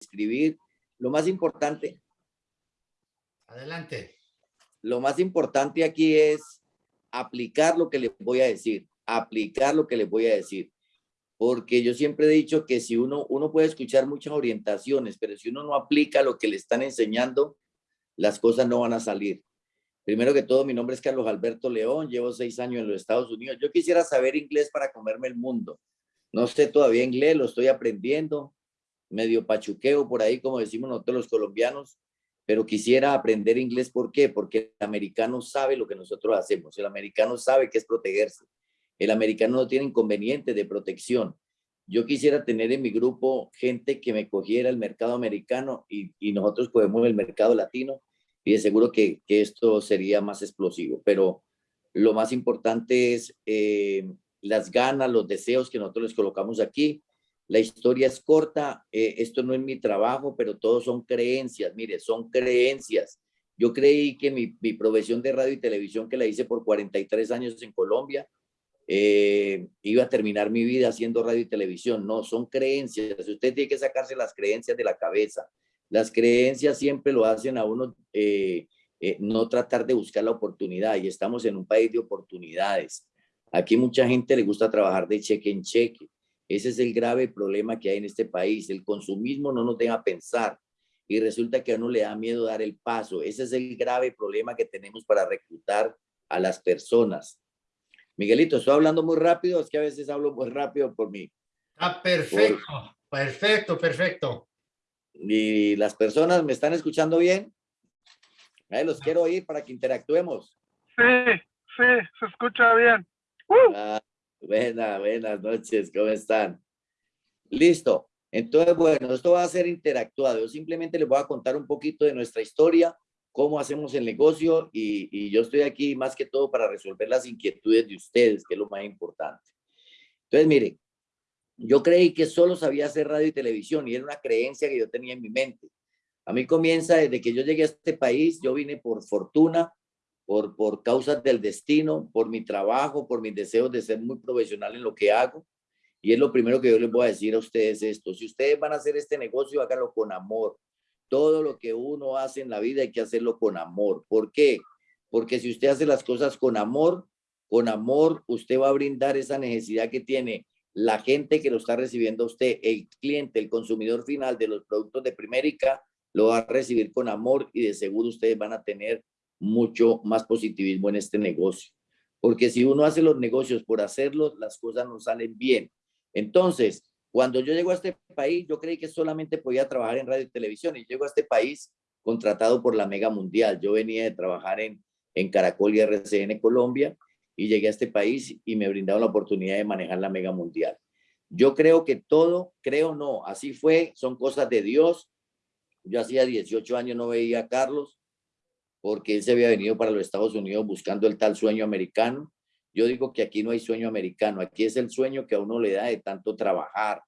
escribir. Lo más importante. Adelante. Lo más importante aquí es aplicar lo que les voy a decir, aplicar lo que les voy a decir. Porque yo siempre he dicho que si uno, uno puede escuchar muchas orientaciones, pero si uno no aplica lo que le están enseñando, las cosas no van a salir. Primero que todo, mi nombre es Carlos Alberto León, llevo seis años en los Estados Unidos. Yo quisiera saber inglés para comerme el mundo. No sé todavía inglés, lo estoy aprendiendo, medio pachuqueo por ahí, como decimos nosotros los colombianos, pero quisiera aprender inglés. ¿Por qué? Porque el americano sabe lo que nosotros hacemos. El americano sabe qué es protegerse. El americano no tiene inconveniente de protección. Yo quisiera tener en mi grupo gente que me cogiera el mercado americano y, y nosotros cogemos el mercado latino y de seguro que, esto sería más explosivo. Pero lo más importante es eh, las ganas, los deseos que nosotros les colocamos aquí. La historia es corta, eh, esto no es mi trabajo, pero todos son creencias, mire, son creencias. Yo creí que mi, mi profesión de radio y televisión que la hice por 43 años en Colombia, eh, iba a terminar mi vida haciendo radio y televisión. No, son creencias. Usted tiene que sacarse las creencias de la cabeza. Las creencias siempre lo hacen a uno eh, no tratar de buscar la oportunidad y estamos en un país de oportunidades. Aquí mucha gente le gusta trabajar de cheque en cheque. Ese es el grave problema que hay en este país. El consumismo no nos deja pensar y resulta que a uno le da miedo dar el paso. Ese es el grave problema que tenemos para reclutar a las personas. Miguelito, estoy hablando muy rápido, es que a veces hablo muy rápido por mí. Ah, perfecto, perfecto, perfecto. ¿Y las personas me están escuchando bien? Ahí los quiero oír para que interactuemos. Sí, sí, se escucha bien. Ah, buenas noches, ¿cómo están? Listo. Entonces, bueno, esto va a ser interactuado. Yo simplemente les voy a contar un poquito de nuestra historia, cómo hacemos el negocio y, y yo estoy aquí más que todo para resolver las inquietudes de ustedes, que es lo más importante. Entonces, miren, yo creí que solo sabía hacer radio y televisión y era una creencia que yo tenía en mi mente. A mí comienza desde que yo llegué a este país, yo vine por fortuna, por, por causas del destino, por mi trabajo, por mis deseos de ser muy profesional en lo que hago. Y es lo primero que yo les voy a decir a ustedes esto. Si ustedes van a hacer este negocio, háganlo con amor. Todo lo que uno hace en la vida hay que hacerlo con amor. ¿Por qué? Porque si usted hace las cosas con amor, con amor, usted va a brindar esa necesidad que tiene la gente que lo está recibiendo usted, el cliente, el consumidor final de los productos de Primérica, lo va a recibir con amor y de seguro ustedes van a tener mucho más positivismo en este negocio. Porque si uno hace los negocios por hacerlos, las cosas no salen bien. Entonces, cuando yo llego a este país, yo creí que solamente podía trabajar en radio y televisión y llego a este país contratado por la Mega Mundial. Yo venía de trabajar en, en Caracol y RCN Colombia y llegué a este país y me brindaron la oportunidad de manejar la mega mundial. Yo creo que todo, creo no, así fue, son cosas de Dios. Yo hacía 18 años no veía a Carlos porque él se había venido para los Estados Unidos buscando el tal sueño americano. Yo digo que aquí no hay sueño americano, aquí es el sueño que a uno le da de tanto trabajar.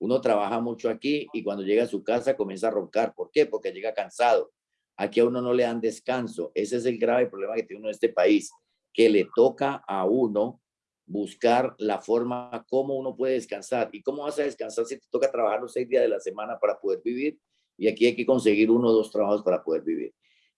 Uno trabaja mucho aquí y cuando llega a su casa comienza a roncar. ¿Por qué? Porque llega cansado. Aquí a uno no le dan descanso. Ese es el grave problema que tiene uno en este país que le toca a uno buscar la forma como uno puede descansar. ¿Y cómo vas a descansar si te toca trabajar los seis días de la semana para poder vivir? Y aquí hay que conseguir uno o dos trabajos para poder vivir.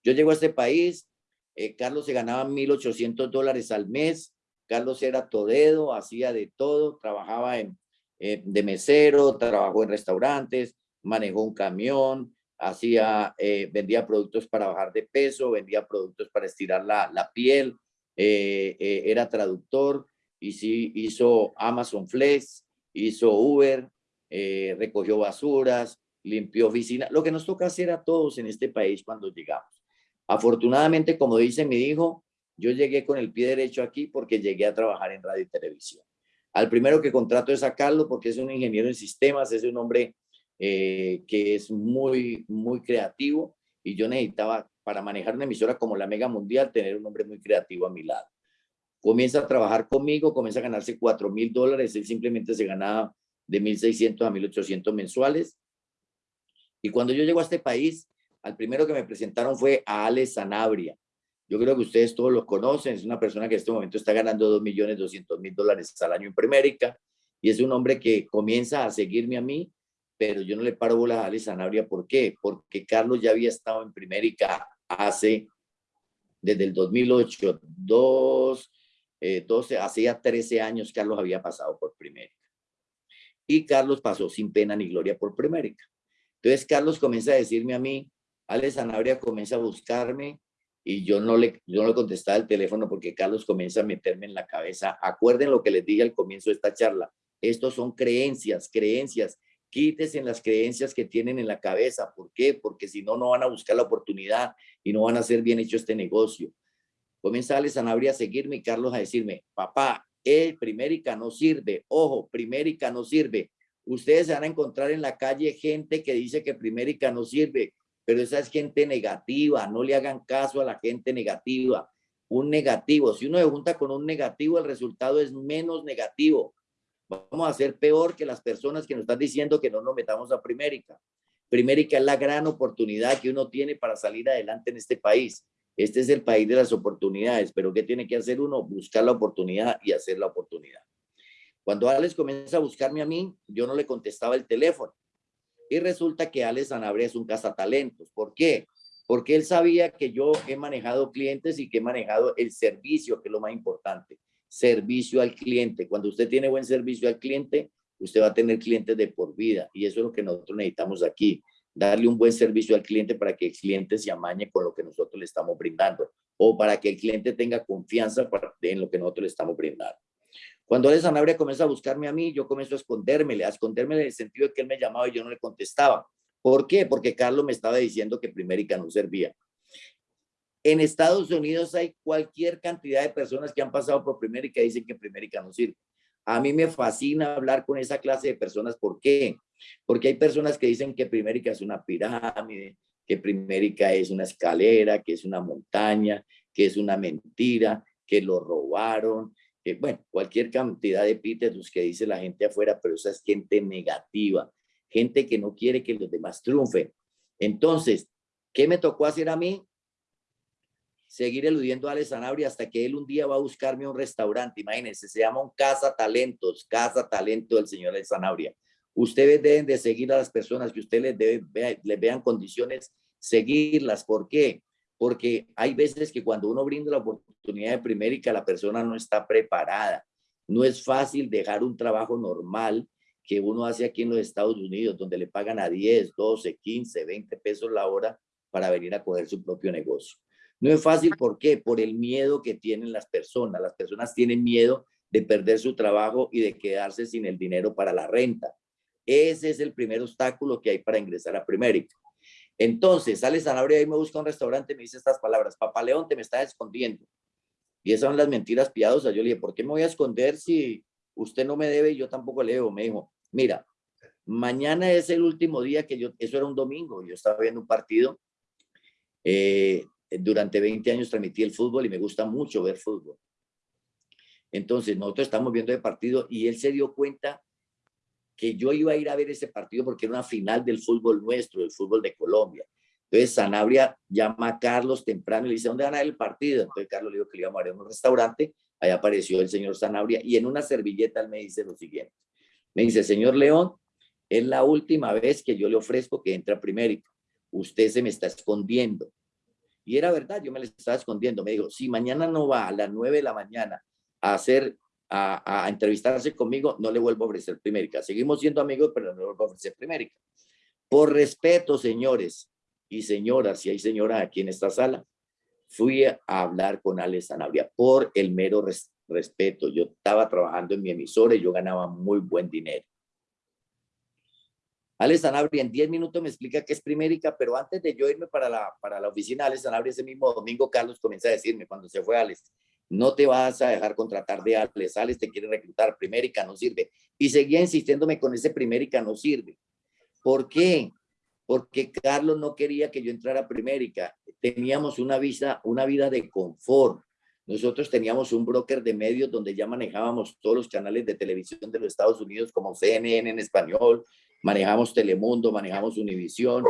Yo llego a este país, eh, Carlos se ganaba 1.800 dólares al mes, Carlos era todedo, hacía de todo, trabajaba en, eh, de mesero, trabajó en restaurantes, manejó un camión, hacía, eh, vendía productos para bajar de peso, vendía productos para estirar la, piel, era traductor, y sí, hizo Amazon Flex, hizo Uber, recogió basuras, limpió oficina, lo que nos toca hacer a todos en este país cuando llegamos. Afortunadamente, como dice mi hijo, yo llegué con el pie derecho aquí porque llegué a trabajar en radio y televisión. Al primero que contrato es a Carlos porque es un ingeniero en sistemas, es un hombre que es muy, muy creativo y yo necesitaba para manejar una emisora como la Mega Mundial, tener un hombre muy creativo a mi lado. Comienza a trabajar conmigo, comienza a ganarse 4 mil dólares, él simplemente se ganaba de 1.600 a 1.800 mensuales. Y cuando yo llego a este país, al primero que me presentaron fue a Alex Sanabria. Yo creo que ustedes todos lo conocen, es una persona que en este momento está ganando 2.200.000 dólares al año en Primérica y es un hombre que comienza a seguirme a mí pero yo no le paro bolas a Ale Sanabria. ¿Por qué? Porque Carlos ya había estado en Primérica hace, desde el 2008, dos, eh, 12, hacía 13 años Carlos había pasado por Primérica. Y Carlos pasó sin pena ni gloria por Primérica. Entonces Carlos comienza a decirme a mí, Ale Sanabria comienza a buscarme y yo no le, yo no le contestaba el teléfono porque Carlos comienza a meterme en la cabeza. Acuerden lo que les dije al comienzo de esta charla. Estos son creencias, creencias. Quítese las creencias que tienen en la cabeza. ¿Por qué? Porque si no, no van a buscar la oportunidad y no van a hacer bien hecho este negocio. Comienza Ale Sanabria a seguirme y Carlos a decirme, papá, el Primérica no sirve. Ojo, Primérica no sirve. Ustedes se van a encontrar en la calle gente que dice que Primérica no sirve pero esa es gente negativa, no le hagan caso a la gente negativa. Un negativo, si uno se junta con un negativo, el resultado es menos negativo. Vamos a ser peor que las personas que nos están diciendo que no nos metamos a Primérica. Primérica es la gran oportunidad que uno tiene para salir adelante en este país. Este es el país de las oportunidades, pero ¿qué tiene que hacer uno? Buscar la oportunidad y hacer la oportunidad. Cuando Alex comienza a buscarme a mí, yo no le contestaba el teléfono. Y resulta que Alex Sanabria es un cazatalentos. ¿Por qué? Porque él sabía que yo he manejado clientes y que he manejado el servicio, que es lo más importante. Servicio al cliente. Cuando usted tiene buen servicio al cliente, usted va a tener clientes de por vida. Y eso es lo que nosotros necesitamos aquí. Darle un buen servicio al cliente para que el cliente se amañe con lo que nosotros le estamos brindando. O para que el cliente tenga confianza en lo que nosotros le estamos brindando. Cuando Ale Sanabria comienza a buscarme a mí, yo comienzo a escondérmele, a esconderme en el sentido de que él me llamaba y yo no le contestaba. ¿Por qué? Porque Carlos me estaba diciendo que Primérica no servía. En Estados Unidos hay cualquier cantidad de personas que han pasado por Primérica y dicen que Primérica no sirve. A mí me fascina hablar con esa clase de personas. ¿Por qué? Porque hay personas que dicen que Primérica es una pirámide, que Primérica es una escalera, que es una montaña, que es una mentira, que lo robaron, bueno, cualquier cantidad de epítetos que dice la gente afuera, pero esa es gente negativa, gente que no quiere que los demás triunfen. Entonces, ¿qué me tocó hacer a mí? Seguir eludiendo a Ale Sanabria hasta que él un día va a buscarme un restaurante. Imagínense, se llama un Casa Talentos, Casa Talento del señor Ale Sanabria. Ustedes deben de seguir a las personas que ustedes les, les vean condiciones, seguirlas. ¿Por qué? Porque hay veces que cuando uno brinda la oportunidad de primérica, la persona no está preparada. No es fácil dejar un trabajo normal que uno hace aquí en los Estados Unidos, donde le pagan a 10, 12, 15, 20 pesos la hora para venir a coger su propio negocio. No es fácil, ¿por qué? Por el miedo que tienen las personas. Las personas tienen miedo de perder su trabajo y de quedarse sin el dinero para la renta. Ese es el primer obstáculo que hay para ingresar a Primérica. Entonces, sale Sanabria y me busca un restaurante y me dice estas palabras, Papá León, te me estás escondiendo. Y esas son las mentiras piadosas. Yo le dije, ¿por qué me voy a esconder si usted no me debe y yo tampoco le debo? Me dijo, mira, mañana es el último día que yo, eso era un domingo, yo estaba viendo un partido. Eh, durante 20 años transmití el fútbol y me gusta mucho ver fútbol. Entonces, nosotros estamos viendo el partido y él se dio cuenta que yo iba a ir a ver ese partido porque era una final del fútbol nuestro, del fútbol de Colombia. Entonces Sanabria llama a Carlos temprano y le dice, ¿dónde van a ver el partido? Entonces Carlos le dijo que le íbamos a ver en un restaurante, ahí apareció el señor Sanabria y en una servilleta él me dice lo siguiente. Me dice, señor León, es la última vez que yo le ofrezco que entre a. Usted se me está escondiendo. Y era verdad, yo me le estaba escondiendo. Me dijo, si mañana no va a las nueve de la mañana a hacer a, entrevistarse conmigo, no le vuelvo a ofrecer Primérica. Seguimos siendo amigos, pero no le vuelvo a ofrecer Primérica. Por respeto, señores y señoras, si hay señoras aquí en esta sala, fui a hablar con Alex Sanabria por el mero respeto. Yo estaba trabajando en mi emisora y yo ganaba muy buen dinero. Alex Sanabria en 10 minutos me explica qué es Primérica, pero antes de yo irme para la, para la oficina Alex Sanabria ese mismo domingo, Carlos comienza a decirme cuando se fue Alex, no te vas a dejar contratar de Alex, Alex te quiere reclutar, Primérica no sirve. Y seguía insistiéndome con ese Primérica no sirve. ¿Por qué? Porque Carlos no quería que yo entrara a Primérica. Teníamos una vida, una vida de confort. Nosotros teníamos un broker de medios donde ya manejábamos todos los canales de televisión de los Estados Unidos como CNN en español, manejamos Telemundo, manejamos Univisión,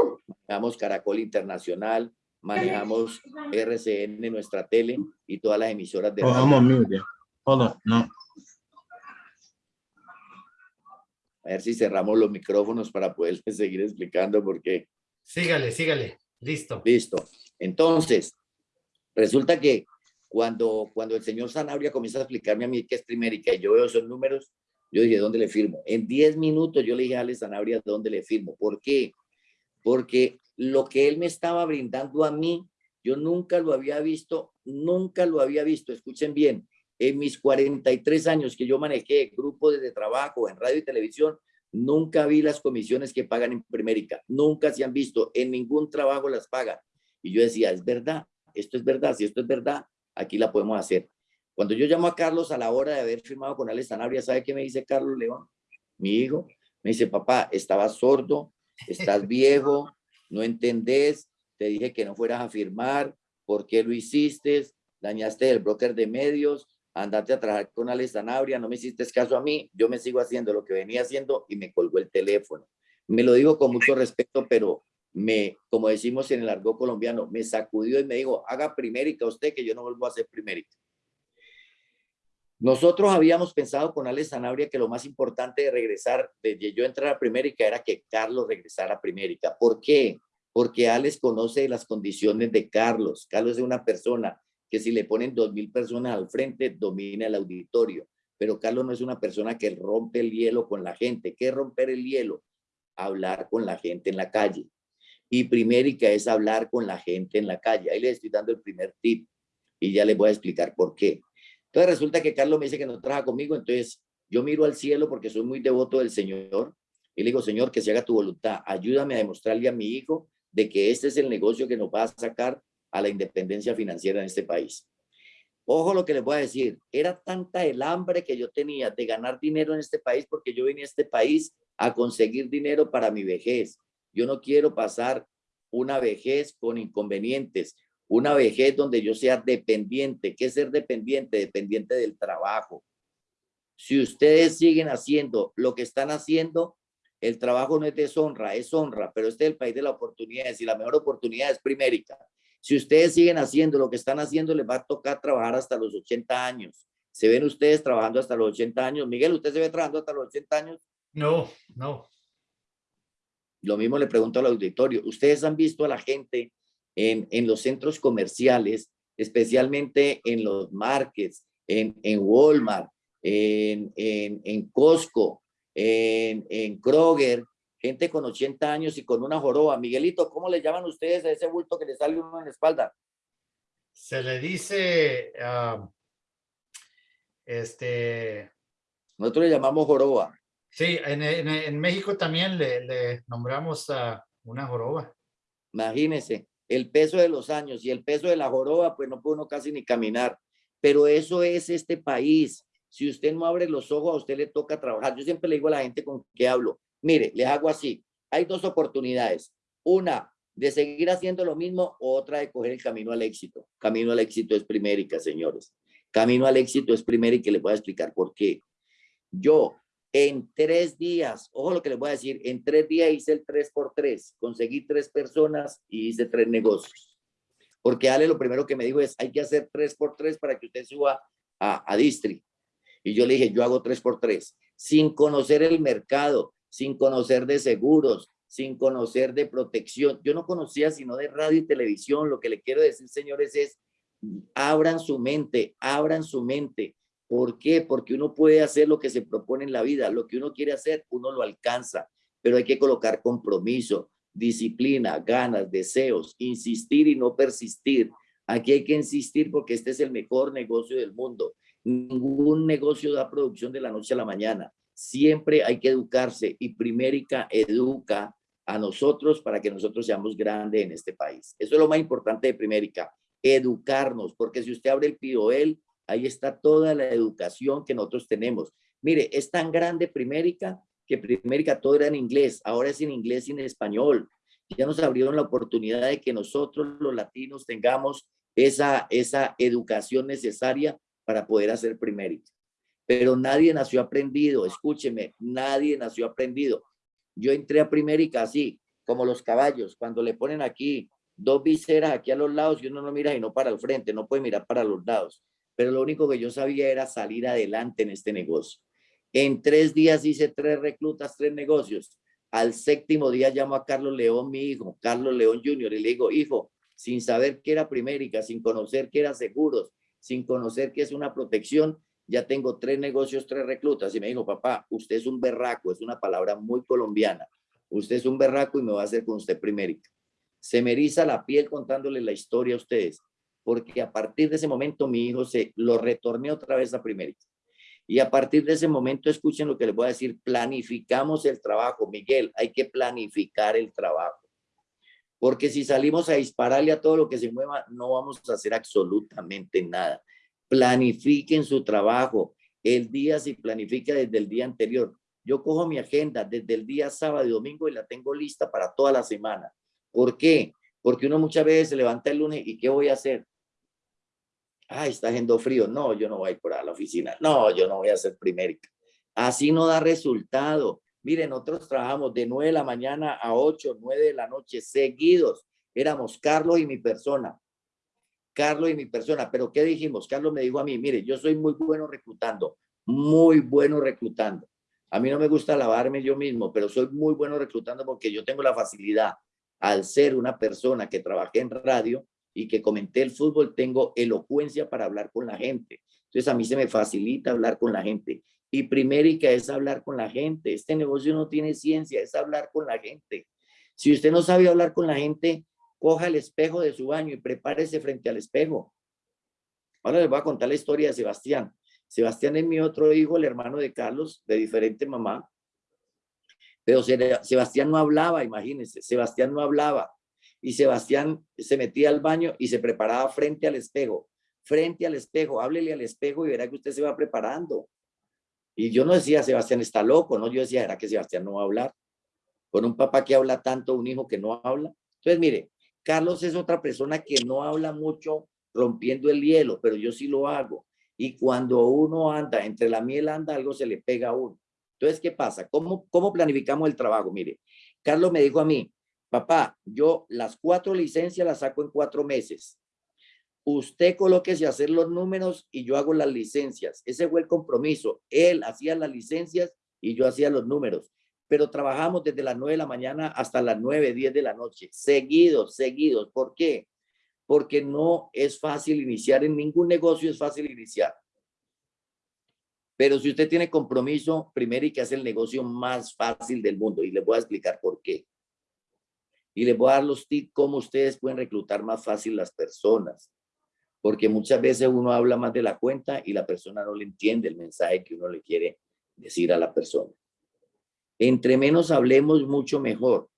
manejamos Caracol Internacional, manejamos RCN, nuestra tele y todas las emisoras de vamos, no. A ver si cerramos los micrófonos para poder seguir explicando porque... Sígale, sígale. Listo. Listo. Entonces, resulta que cuando, cuando el señor Sanabria comienza a explicarme a mí qué es primérica y yo veo esos números, yo dije, ¿dónde le firmo? En 10 minutos yo le dije a Ale Sanabria, ¿dónde le firmo? ¿Por qué? Porque lo que él me estaba brindando a mí, yo nunca lo había visto, nunca lo había visto. Escuchen bien, en mis 43 años que yo manejé grupos de trabajo en radio y televisión, nunca vi las comisiones que pagan en Primérica, nunca se han visto, en ningún trabajo las pagan. Y yo decía, es verdad, esto es verdad, si esto es verdad, aquí la podemos hacer. Cuando yo llamo a Carlos a la hora de haber firmado con Alex Sanabria, ¿sabe qué me dice Carlos León? Mi hijo, me dice, papá, estabas sordo, estás viejo, no entendés, te dije que no fueras a firmar, ¿por qué lo hiciste? Dañaste el broker de medios, andate a trabajar con Alex Sanabria, no me hiciste caso a mí, yo me sigo haciendo lo que venía haciendo y me colgó el teléfono. Me lo digo con mucho respeto, pero me, como decimos en el argot colombiano, me sacudió y me dijo, haga primérica usted que yo no vuelvo a hacer primérica. Nosotros habíamos pensado con Alex Sanabria que lo más importante de regresar, de yo entrar a primérica, era que Carlos regresara a primérica. ¿Por qué? Porque Alex conoce las condiciones de Carlos. Carlos es una persona que si le ponen dos mil personas al frente, domina el auditorio. Pero Carlos no es una persona que rompe el hielo con la gente. ¿Qué es romper el hielo? Hablar con la gente en la calle. Y primérica es hablar con la gente en la calle. Ahí le estoy dando el primer tip y ya les voy a explicar por qué. Entonces resulta que Carlos me dice que no trabaja conmigo, entonces yo miro al cielo porque soy muy devoto del Señor y le digo, Señor, que se haga tu voluntad. Ayúdame a demostrarle a mi hijo de que este es el negocio que nos va a sacar a la independencia financiera en este país. Ojo lo que les voy a decir, era tanta el hambre que yo tenía de ganar dinero en este país porque yo vine a este país a conseguir dinero para mi vejez. Yo no quiero pasar una vejez con inconvenientes, una vejez donde yo sea dependiente. ¿Qué es ser dependiente? Dependiente del trabajo. Si ustedes siguen haciendo lo que están haciendo, el trabajo no es deshonra, es honra, pero este es el país de las oportunidades y la mejor oportunidad es primérica. Si ustedes siguen haciendo lo que están haciendo, les va a tocar trabajar hasta los 80 años. ¿Se ven ustedes trabajando hasta los 80 años? Miguel, ¿usted se ve trabajando hasta los 80 años? No, no. Lo mismo le pregunto al auditorio. ¿Ustedes han visto a la gente en, en los centros comerciales, especialmente en los markets, en, en Walmart, en, en, en Costco, en, en Kroger, gente con 80 años y con una joroba. Miguelito, ¿cómo le llaman ustedes a ese bulto que le sale uno en la espalda? Se le dice, uh, este... Nosotros le llamamos joroba. Sí, en, en, México también le, le nombramos uh, una joroba. Imagínese, el peso de los años y el peso de la joroba, pues no puede uno casi ni caminar. Pero eso es este país. Si usted no abre los ojos, a usted le toca trabajar. Yo siempre le digo a la gente con que hablo, Mire, les hago así. Hay dos oportunidades. Una, de seguir haciendo lo mismo, o otra de coger el camino al éxito. Camino al éxito es primérica, señores. Camino al éxito es primérica y les voy a explicar por qué. Yo, en tres días, ojo lo que les voy a decir, en tres días hice el tres por tres. Conseguí tres personas y hice tres negocios. Porque Ale lo primero que me dijo es, hay que hacer tres por tres para que usted suba a, a Distri. Y yo le dije, yo hago tres por tres. Sin conocer el mercado, sin conocer de seguros, sin conocer de protección. Yo no conocía sino de radio y televisión. Lo que le quiero decir, señores, es abran su mente, abran su mente. ¿Por qué? Porque uno puede hacer lo que se propone en la vida. Lo que uno quiere hacer, uno lo alcanza, pero hay que colocar compromiso, disciplina, ganas, deseos, insistir y no persistir. Aquí hay que insistir porque este es el mejor negocio del mundo. Ningún negocio da producción de la noche a la mañana siempre hay que educarse y Primérica educa a nosotros para que nosotros seamos grandes en este país. Eso es lo más importante de Primérica, educarnos, porque si usted abre el PIDOEL, ahí está toda la educación que nosotros tenemos. Mire, es tan grande Primérica que Primérica todo era en inglés, ahora es en inglés y en español. Ya nos abrieron la oportunidad de que nosotros los latinos tengamos esa, esa educación necesaria para poder hacer Primérica pero nadie nació aprendido, escúcheme, nadie nació aprendido. Yo entré a Primérica así, como los caballos, cuando le ponen aquí dos viseras aquí a los lados y uno no mira y no para el frente, no puede mirar para los lados. Pero lo único que yo sabía era salir adelante en este negocio. En tres días hice tres reclutas, tres negocios. Al séptimo día llamo a Carlos León, mi hijo, Carlos León Jr., y le digo, hijo, sin saber qué era Primérica, sin conocer qué era seguros, sin conocer qué es una protección, ya tengo tres negocios, tres reclutas. Y me dijo, papá, usted es un berraco, es una palabra muy colombiana. Usted es un berraco y me va a hacer con usted Primérica. Se me eriza la piel contándole la historia a ustedes, porque a partir de ese momento mi hijo se lo retorné otra vez a Primérica. Y a partir de ese momento, escuchen lo que les voy a decir, planificamos el trabajo. Miguel, hay que planificar el trabajo. Porque si salimos a dispararle a todo lo que se mueva, no vamos a hacer absolutamente nada. Planifiquen su trabajo. El día se planifica desde el día anterior. Yo cojo mi agenda desde el día sábado y domingo y la tengo lista para toda la semana. ¿Por qué? Porque uno muchas veces se levanta el lunes y ¿qué voy a hacer? Ay, está haciendo frío. No, yo no voy a ir por a la oficina. No, yo no voy a hacer primérica. Así no da resultado. Miren, nosotros trabajamos de 9 de la mañana a 8, 9 de la noche seguidos. Éramos Carlos y mi persona. Carlos y mi persona. Pero ¿qué dijimos? Carlos me dijo a mí, mire, yo soy muy bueno reclutando, muy bueno reclutando. A mí no me gusta lavarme yo mismo, pero soy muy bueno reclutando porque yo tengo la facilidad. Al ser una persona que trabajé en radio y que comenté el fútbol, tengo elocuencia para hablar con la gente. Entonces a mí se me facilita hablar con la gente. Y primérica es hablar con la gente. Este negocio no tiene ciencia, es hablar con la gente. Si usted no sabe hablar con la gente, coja el espejo de su baño y prepárese frente al espejo. Ahora les voy a contar la historia de Sebastián. Sebastián es mi otro hijo, el hermano de Carlos, de diferente mamá. Pero Sebastián no hablaba, imagínense, Sebastián no hablaba. Y Sebastián se metía al baño y se preparaba frente al espejo. Frente al espejo, háblele al espejo y verá que usted se va preparando. Y yo no decía, Sebastián está loco, ¿no? Yo decía, ¿era que Sebastián no va a hablar? Con un papá que habla tanto, un hijo que no habla. Entonces, mire, Carlos es otra persona que no habla mucho rompiendo el hielo, pero yo sí lo hago. Y cuando uno anda, entre la miel anda, algo se le pega a uno. Entonces, ¿qué pasa? ¿Cómo, cómo planificamos el trabajo? Mire, Carlos me dijo a mí, papá, yo las cuatro licencias las saco en cuatro meses usted colóquese a hacer los números y yo hago las licencias. Ese fue el compromiso. Él hacía las licencias y yo hacía los números. Pero trabajamos desde las 9 de la mañana hasta las 9, 10 de la noche. Seguidos, seguidos. ¿Por qué? Porque no es fácil iniciar. En ningún negocio es fácil iniciar. Pero si usted tiene compromiso, primero y que hace el negocio más fácil del mundo. Y les voy a explicar por qué. Y les voy a dar los tips cómo ustedes pueden reclutar más fácil las personas porque muchas veces uno habla más de la cuenta y la persona no le entiende el mensaje que uno le quiere decir a la persona. Entre menos hablemos, mucho mejor.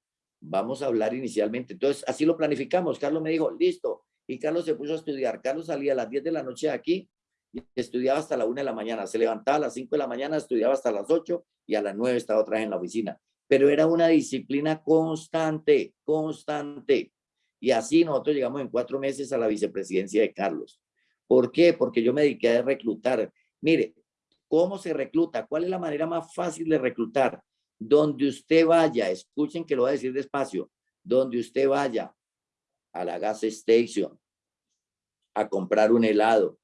Vamos a hablar inicialmente. Entonces, así lo planificamos. Carlos me dijo, listo. Y Carlos se puso a estudiar. Carlos salía a las 10 de la noche de aquí y estudiaba hasta la 1 de la mañana. Se levantaba a las 5 de la mañana, estudiaba hasta las 8 y a las 9 estaba otra vez en la oficina. Pero era una disciplina constante, constante. Y así nosotros llegamos en cuatro meses a la vicepresidencia de Carlos. ¿Por qué? Porque yo me dediqué a reclutar. Mire, ¿cómo se recluta? ¿Cuál es la manera más fácil de reclutar? Donde usted vaya, escuchen que lo voy a decir despacio, donde usted vaya a la gas station, a comprar un helado,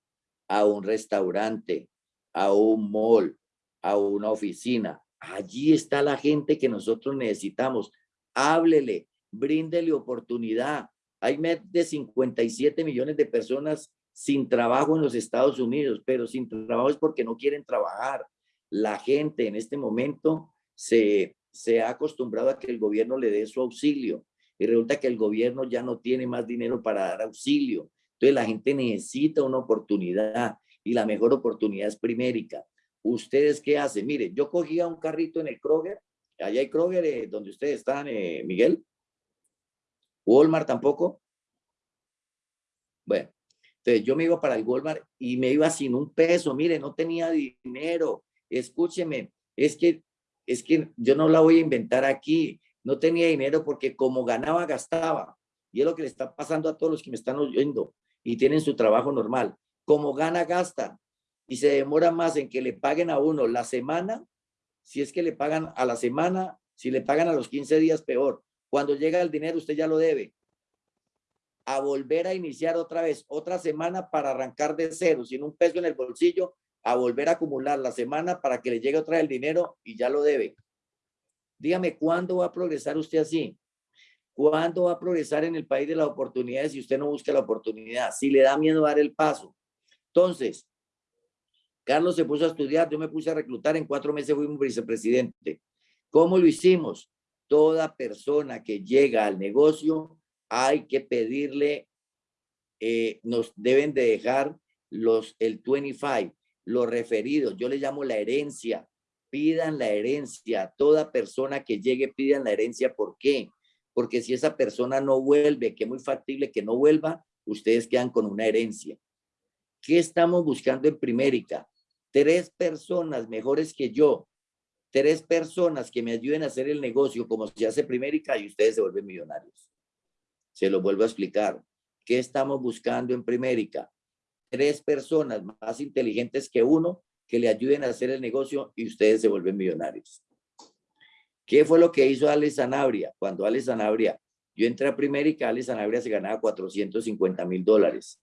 a un restaurante, a un mall, a una oficina. Allí está la gente que nosotros necesitamos. Háblele, bríndele oportunidad. Hay más de 57 millones de personas sin trabajo en los Estados Unidos, pero sin trabajo es porque no quieren trabajar. La gente en este momento se, se ha acostumbrado a que el gobierno le dé su auxilio y resulta que el gobierno ya no tiene más dinero para dar auxilio. Entonces la gente necesita una oportunidad y la mejor oportunidad es primérica. ¿Ustedes qué hacen? Mire, yo cogía un carrito en el Kroger, allá hay Kroger eh, donde ustedes están, eh, Miguel, Walmart tampoco. Bueno, entonces yo me iba para el Walmart y me iba sin un peso. Mire, no tenía dinero. Escúcheme, es que, es que yo no la voy a inventar aquí. No tenía dinero porque como ganaba, gastaba. Y es lo que le está pasando a todos los que me están oyendo y tienen su trabajo normal. Como gana, gasta. Y se demora más en que le paguen a uno la semana. Si es que le pagan a la semana, si le pagan a los 15 días, peor. Cuando llega el dinero, usted ya lo debe. A volver a iniciar otra vez, otra semana para arrancar de cero, sin un peso en el bolsillo, a volver a acumular la semana para que le llegue otra vez el dinero y ya lo debe. Dígame, ¿cuándo va a progresar usted así? ¿Cuándo va a progresar en el país de las oportunidades si usted no busca la oportunidad? Si le da miedo dar el paso. Entonces, Carlos se puso a estudiar, yo me puse a reclutar, en cuatro meses fui un vicepresidente. ¿Cómo lo hicimos? Toda persona que llega al negocio hay que pedirle, eh, nos deben de dejar los, el 25, los referidos, yo le llamo la herencia, pidan la herencia, toda persona que llegue pidan la herencia, ¿por qué? Porque si esa persona no vuelve, que es muy factible que no vuelva, ustedes quedan con una herencia. ¿Qué estamos buscando en Primérica? Tres personas mejores que yo, tres personas que me ayuden a hacer el negocio como se hace Primérica y ustedes se vuelven millonarios. Se lo vuelvo a explicar. ¿Qué estamos buscando en Primérica? Tres personas más inteligentes que uno que le ayuden a hacer el negocio y ustedes se vuelven millonarios. ¿Qué fue lo que hizo Ale Sanabria? Cuando Ale Sanabria, yo entré a Primérica, Ale Sanabria se ganaba 450 mil dólares.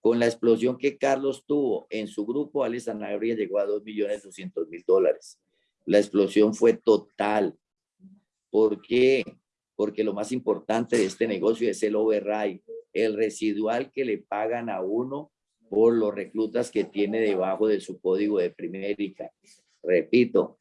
Con la explosión que Carlos tuvo en su grupo, Alex Sanabria llegó a 2.200.000 dólares. La explosión fue total. ¿Por qué? Porque lo más importante de este negocio es el override, el residual que le pagan a uno por los reclutas que tiene debajo de su código de primérica. Repito,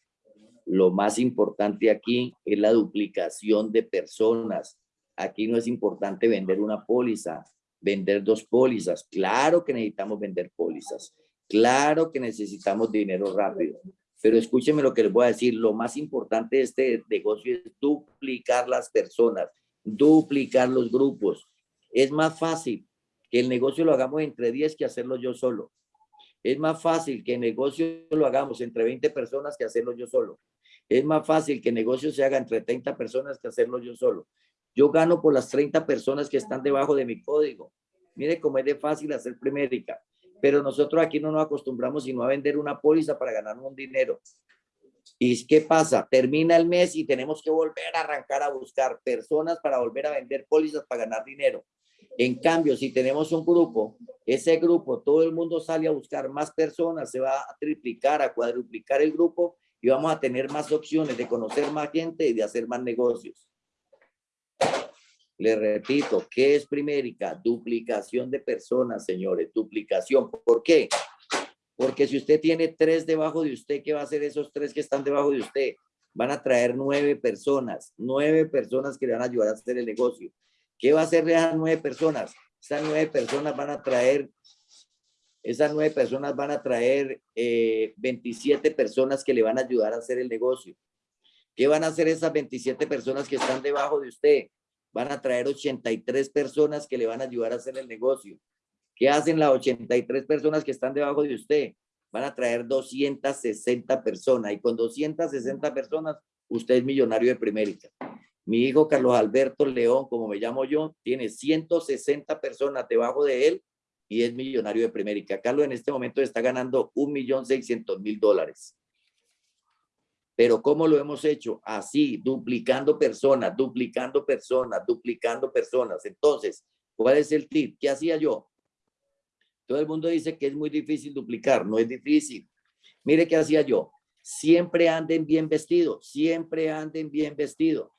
lo más importante aquí es la duplicación de personas. Aquí no es importante vender una póliza, vender dos pólizas. Claro que necesitamos vender pólizas. Claro que necesitamos dinero rápido. Pero escúcheme lo que les voy a decir. Lo más importante de este negocio es duplicar las personas, duplicar los grupos. Es más fácil que el negocio lo hagamos entre 10 que hacerlo yo solo. Es más fácil que el negocio lo hagamos entre 20 personas que hacerlo yo solo. Es más fácil que el negocio se haga entre 30 personas que hacerlo yo solo. Yo gano por las 30 personas que están debajo de mi código. Mire cómo es de fácil hacer primérica. Pero nosotros aquí no nos acostumbramos sino a vender una póliza para ganar un dinero. ¿Y qué pasa? Termina el mes y tenemos que volver a arrancar a buscar personas para volver a vender pólizas para ganar dinero. En cambio, si tenemos un grupo, ese grupo, todo el mundo sale a buscar más personas, se va a triplicar, a cuadruplicar el grupo y vamos a tener más opciones de conocer más gente y de hacer más negocios. Le repito, ¿qué es primérica? Duplicación de personas, señores, duplicación. ¿Por qué? Porque si usted tiene tres debajo de usted, ¿qué va a hacer esos tres que están debajo de usted? Van a traer nueve personas, nueve personas que le van a ayudar a hacer el negocio. ¿Qué va a hacer esas nueve personas? Esas nueve personas van a traer, esas nueve personas van a traer 27 eh, personas que le van a ayudar a hacer el negocio. ¿Qué van a hacer esas 27 personas que están debajo de usted? Van a traer 83 personas que le van a ayudar a hacer el negocio. ¿Qué hacen las 83 personas que están debajo de usted? Van a traer 260 personas y con 260 personas usted es millonario de primérica. Mi hijo Carlos Alberto León, como me llamo yo, tiene 160 personas debajo de él y es millonario de primérica. Carlos en este momento está ganando 1.600.000 dólares. Pero ¿cómo lo hemos hecho? Así, duplicando personas, duplicando personas, duplicando personas. Entonces, ¿cuál es el tip? ¿Qué hacía yo? Todo el mundo dice que es muy difícil duplicar. No es difícil. Mire qué hacía yo. Siempre anden bien vestidos. Siempre anden bien vestidos.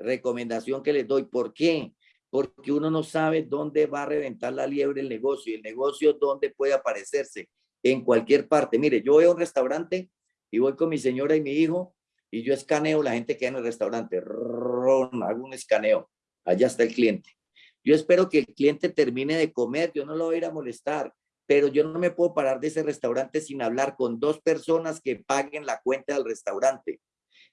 Recomendación que les doy. ¿Por qué? Porque uno no sabe dónde va a reventar la liebre el negocio. Y el negocio dónde puede aparecerse. En cualquier parte. Mire, yo a un restaurante y voy con mi señora y mi hijo y yo escaneo la gente que hay en el restaurante, hago un escaneo, allá está el cliente. Yo espero que el cliente termine de comer, yo no lo voy a ir a molestar, pero yo no me puedo parar de ese restaurante sin hablar con dos personas que paguen la cuenta del restaurante.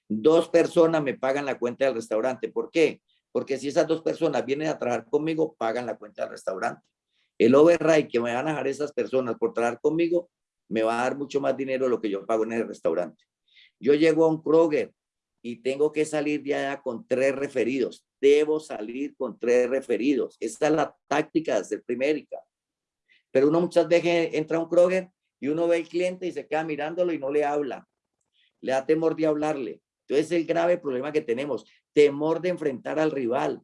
Dos personas me pagan la cuenta del restaurante. ¿Por qué? Porque si esas dos personas vienen a trabajar conmigo, pagan la cuenta del restaurante. El override que me van a dejar esas personas por trabajar conmigo me va a dar mucho más dinero de lo que yo pago en el restaurante. Yo llego a un Kroger y tengo que salir de allá con tres referidos. Debo salir con tres referidos. Esta es la táctica de hacer primérica. Pero uno muchas veces entra a un Kroger y uno ve al cliente y se queda mirándolo y no le habla. Le da temor de hablarle. Entonces el grave problema que tenemos, temor de enfrentar al rival.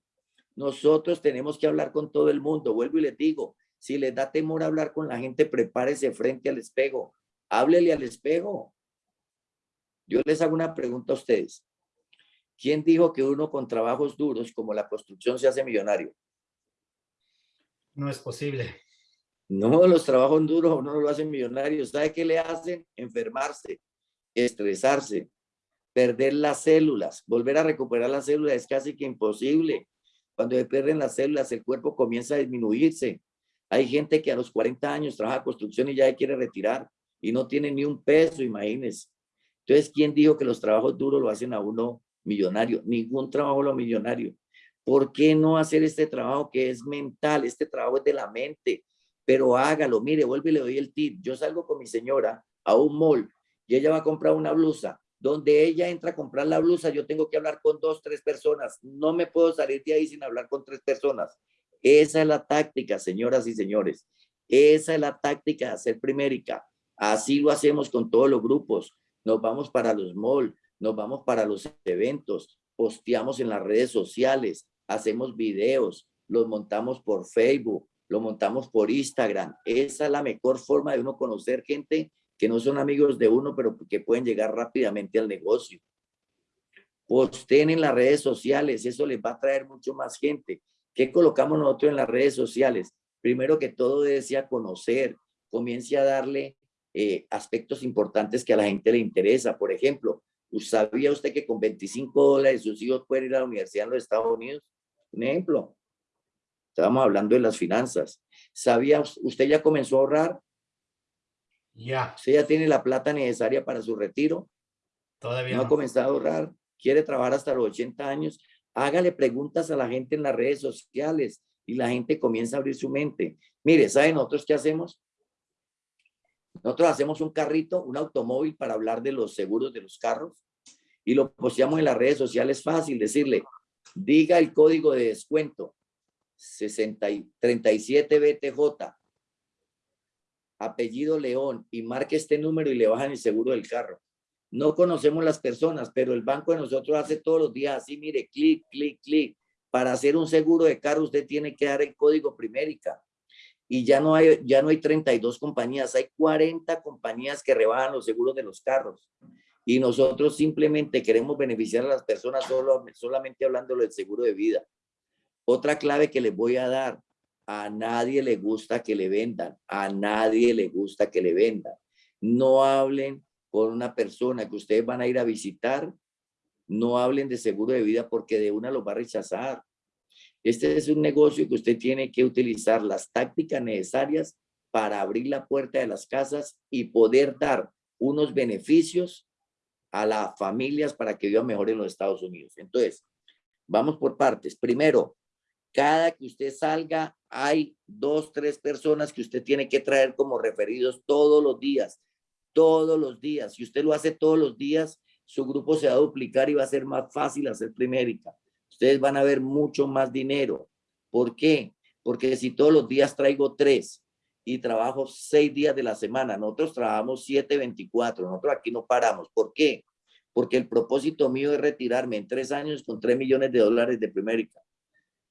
Nosotros tenemos que hablar con todo el mundo. Vuelvo y les digo, si les da temor hablar con la gente, prepárese frente al espejo. Háblele al espejo. Yo les hago una pregunta a ustedes. ¿Quién dijo que uno con trabajos duros como la construcción se hace millonario? No es posible. No, los trabajos duros no lo hacen millonario. ¿Sabe qué le hacen? Enfermarse, estresarse, perder las células. Volver a recuperar las células es casi que imposible. Cuando se pierden las células, el cuerpo comienza a disminuirse. Hay gente que a los 40 años trabaja construcción y ya quiere retirar y no tiene ni un peso, imagínense. Entonces, ¿quién dijo que los trabajos duros lo hacen a uno millonario? Ningún trabajo lo millonario. ¿Por qué no hacer este trabajo que es mental? Este trabajo es de la mente, pero hágalo. Mire, vuelve y le doy el tip. Yo salgo con mi señora a un mall y ella va a comprar una blusa. Donde ella entra a comprar la blusa, yo tengo que hablar con dos, tres personas. No me puedo salir de ahí sin hablar con tres personas. Esa es la táctica, señoras y señores. Esa es la táctica de hacer primérica. Así lo hacemos con todos los grupos. Nos vamos para los malls, nos vamos para los eventos, posteamos en las redes sociales, hacemos videos, los montamos por Facebook, lo montamos por Instagram. Esa es la mejor forma de uno conocer gente que no son amigos de uno, pero que pueden llegar rápidamente al negocio. Posten en las redes sociales, eso les va a traer mucho más gente. ¿Qué colocamos nosotros en las redes sociales? Primero que todo desea conocer, comience a darle eh, aspectos importantes que a la gente le interesa. Por ejemplo, ¿sabía usted que con 25 dólares sus hijos pueden ir a la universidad en los Estados Unidos? Un ejemplo. Estábamos hablando de las finanzas. ¿Sabía usted ya comenzó a ahorrar? Ya. ¿Usted ya tiene la plata necesaria para su retiro? Todavía no. ha comenzado a ahorrar. ¿Quiere trabajar hasta los 80 años? Hágale preguntas a la gente en las redes sociales y la gente comienza a abrir su mente. Mire, ¿saben nosotros qué hacemos? Nosotros hacemos un carrito, un automóvil para hablar de los seguros de los carros y lo posteamos en las redes sociales. Fácil decirle, diga el código de descuento 60 37 BTJ, apellido León y marque este número y le bajan el seguro del carro. No conocemos las personas, pero el banco de nosotros hace todos los días así, mire, clic, clic, clic. Para hacer un seguro de carro usted tiene que dar el código primérica. Y ya no hay, ya no hay 32 compañías, hay 40 compañías que rebajan los seguros de los carros. Y nosotros simplemente queremos beneficiar a las personas solo, solamente hablando del seguro de vida. Otra clave que les voy a dar, a nadie le gusta que le vendan, a nadie le gusta que le vendan. No hablen con una persona que ustedes van a ir a visitar, no hablen de seguro de vida porque de una lo va a rechazar. Este es un negocio que usted tiene que utilizar las tácticas necesarias para abrir la puerta de las casas y poder dar unos beneficios a las familias para que vivan mejor en los Estados Unidos. Entonces, vamos por partes. Primero, cada que usted salga, hay dos, tres personas que usted tiene que traer como referidos todos los días, todos los días. Si usted lo hace todos los días, su grupo se va a duplicar y va a ser más fácil hacer primérica. Ustedes van a ver mucho más dinero. ¿Por qué? Porque si todos los días traigo tres y trabajo seis días de la semana, nosotros trabajamos siete, veinticuatro, nosotros aquí no paramos. ¿Por qué? Porque el propósito mío es retirarme en tres años con tres millones de dólares de primérica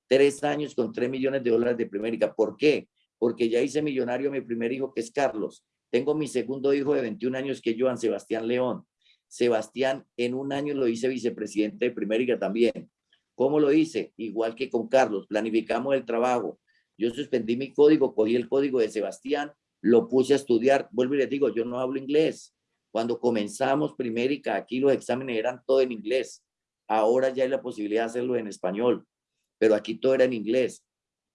tres años con tres millones de dólares de primérica. ¿Por qué? Porque ya hice millonario a mi primer hijo, que es Carlos. Tengo mi segundo hijo de 21 años, que es Joan Sebastián León. Sebastián, en un año lo hice vicepresidente de primérica también. ¿Cómo lo hice? Igual que con Carlos, planificamos el trabajo. Yo suspendí mi código, cogí el código de Sebastián, lo puse a estudiar. Vuelvo y les digo, yo no hablo inglés. Cuando comenzamos primérica, aquí los exámenes eran todo en inglés. Ahora ya hay la posibilidad de hacerlo en español pero aquí todo era en inglés.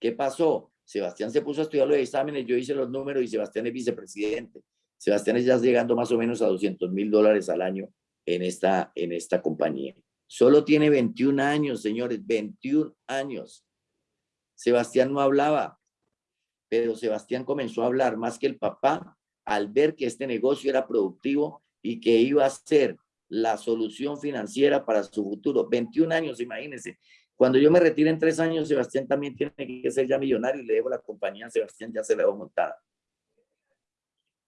¿Qué pasó? Sebastián se puso a estudiar los exámenes, yo hice los números y Sebastián es vicepresidente. Sebastián es ya llegando más o menos a 200 mil dólares al año en esta, en esta compañía. Solo tiene 21 años, señores, 21 años. Sebastián no hablaba, pero Sebastián comenzó a hablar más que el papá al ver que este negocio era productivo y que iba a ser la solución financiera para su futuro. 21 años, imagínense. Cuando yo me retire en tres años, Sebastián también tiene que ser ya millonario y le dejo la compañía Sebastián, ya se la debo montada.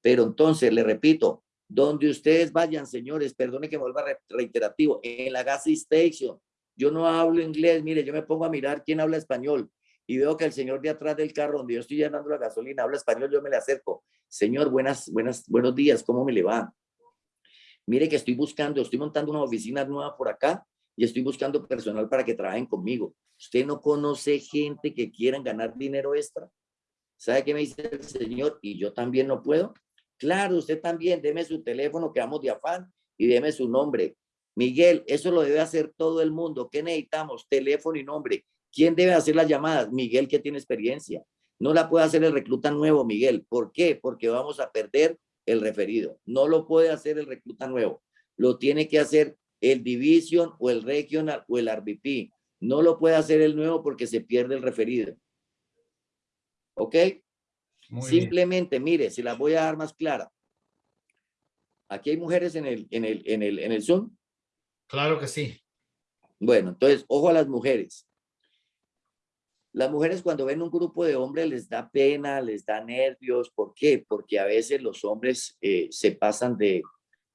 Pero entonces, le repito, donde ustedes vayan, señores, perdone que vuelva reiterativo, en la gas station, yo no hablo inglés, mire, yo me pongo a mirar quién habla español. y veo que el señor de atrás del carro donde yo estoy llenando la gasolina habla español, yo me le acerco. Señor, buenas, buenas, buenos días, ¿cómo me le va? Mire que estoy buscando, estoy montando una oficina nueva por acá y estoy buscando personal para que trabajen conmigo. ¿Usted no conoce gente que quieran ganar dinero extra? ¿Sabe qué me dice el señor? Y yo también no puedo. Claro, usted también, deme su teléfono, que vamos de afán, y deme su nombre. Miguel, eso lo debe hacer todo el mundo. ¿Qué necesitamos? Teléfono y nombre. ¿Quién debe hacer las llamadas? Miguel, que tiene experiencia. No la puede hacer el recluta nuevo, Miguel. ¿Por qué? Porque vamos a perder el referido. No lo puede hacer el recluta nuevo. Lo tiene que hacer el division o el regional o el RVP. No lo puede hacer el nuevo porque se pierde el referido. ¿Ok? Simplemente, mire, si las voy a dar más clara. Aquí hay mujeres en el, en el, en el, en el Zoom. Claro que sí. Bueno, entonces, ojo a las mujeres. Las mujeres cuando ven un grupo de hombres les da pena, les da nervios. ¿Por qué? Porque a veces los hombres eh, se pasan de,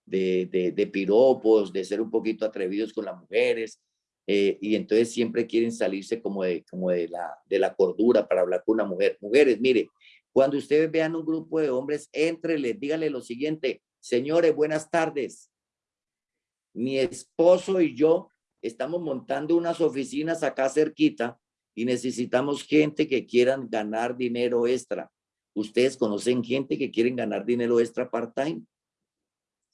de, de, de, piropos, de ser un poquito atrevidos con las mujeres. Eh, y entonces siempre quieren salirse como, de, como de, la, de la cordura para hablar con una mujer. Mujeres, mire, cuando ustedes vean un grupo de hombres, entreles, díganle lo siguiente, señores, buenas tardes. Mi esposo y yo estamos montando unas oficinas acá cerquita y necesitamos gente que quieran ganar dinero extra. ¿Ustedes conocen gente que quieren ganar dinero extra part-time?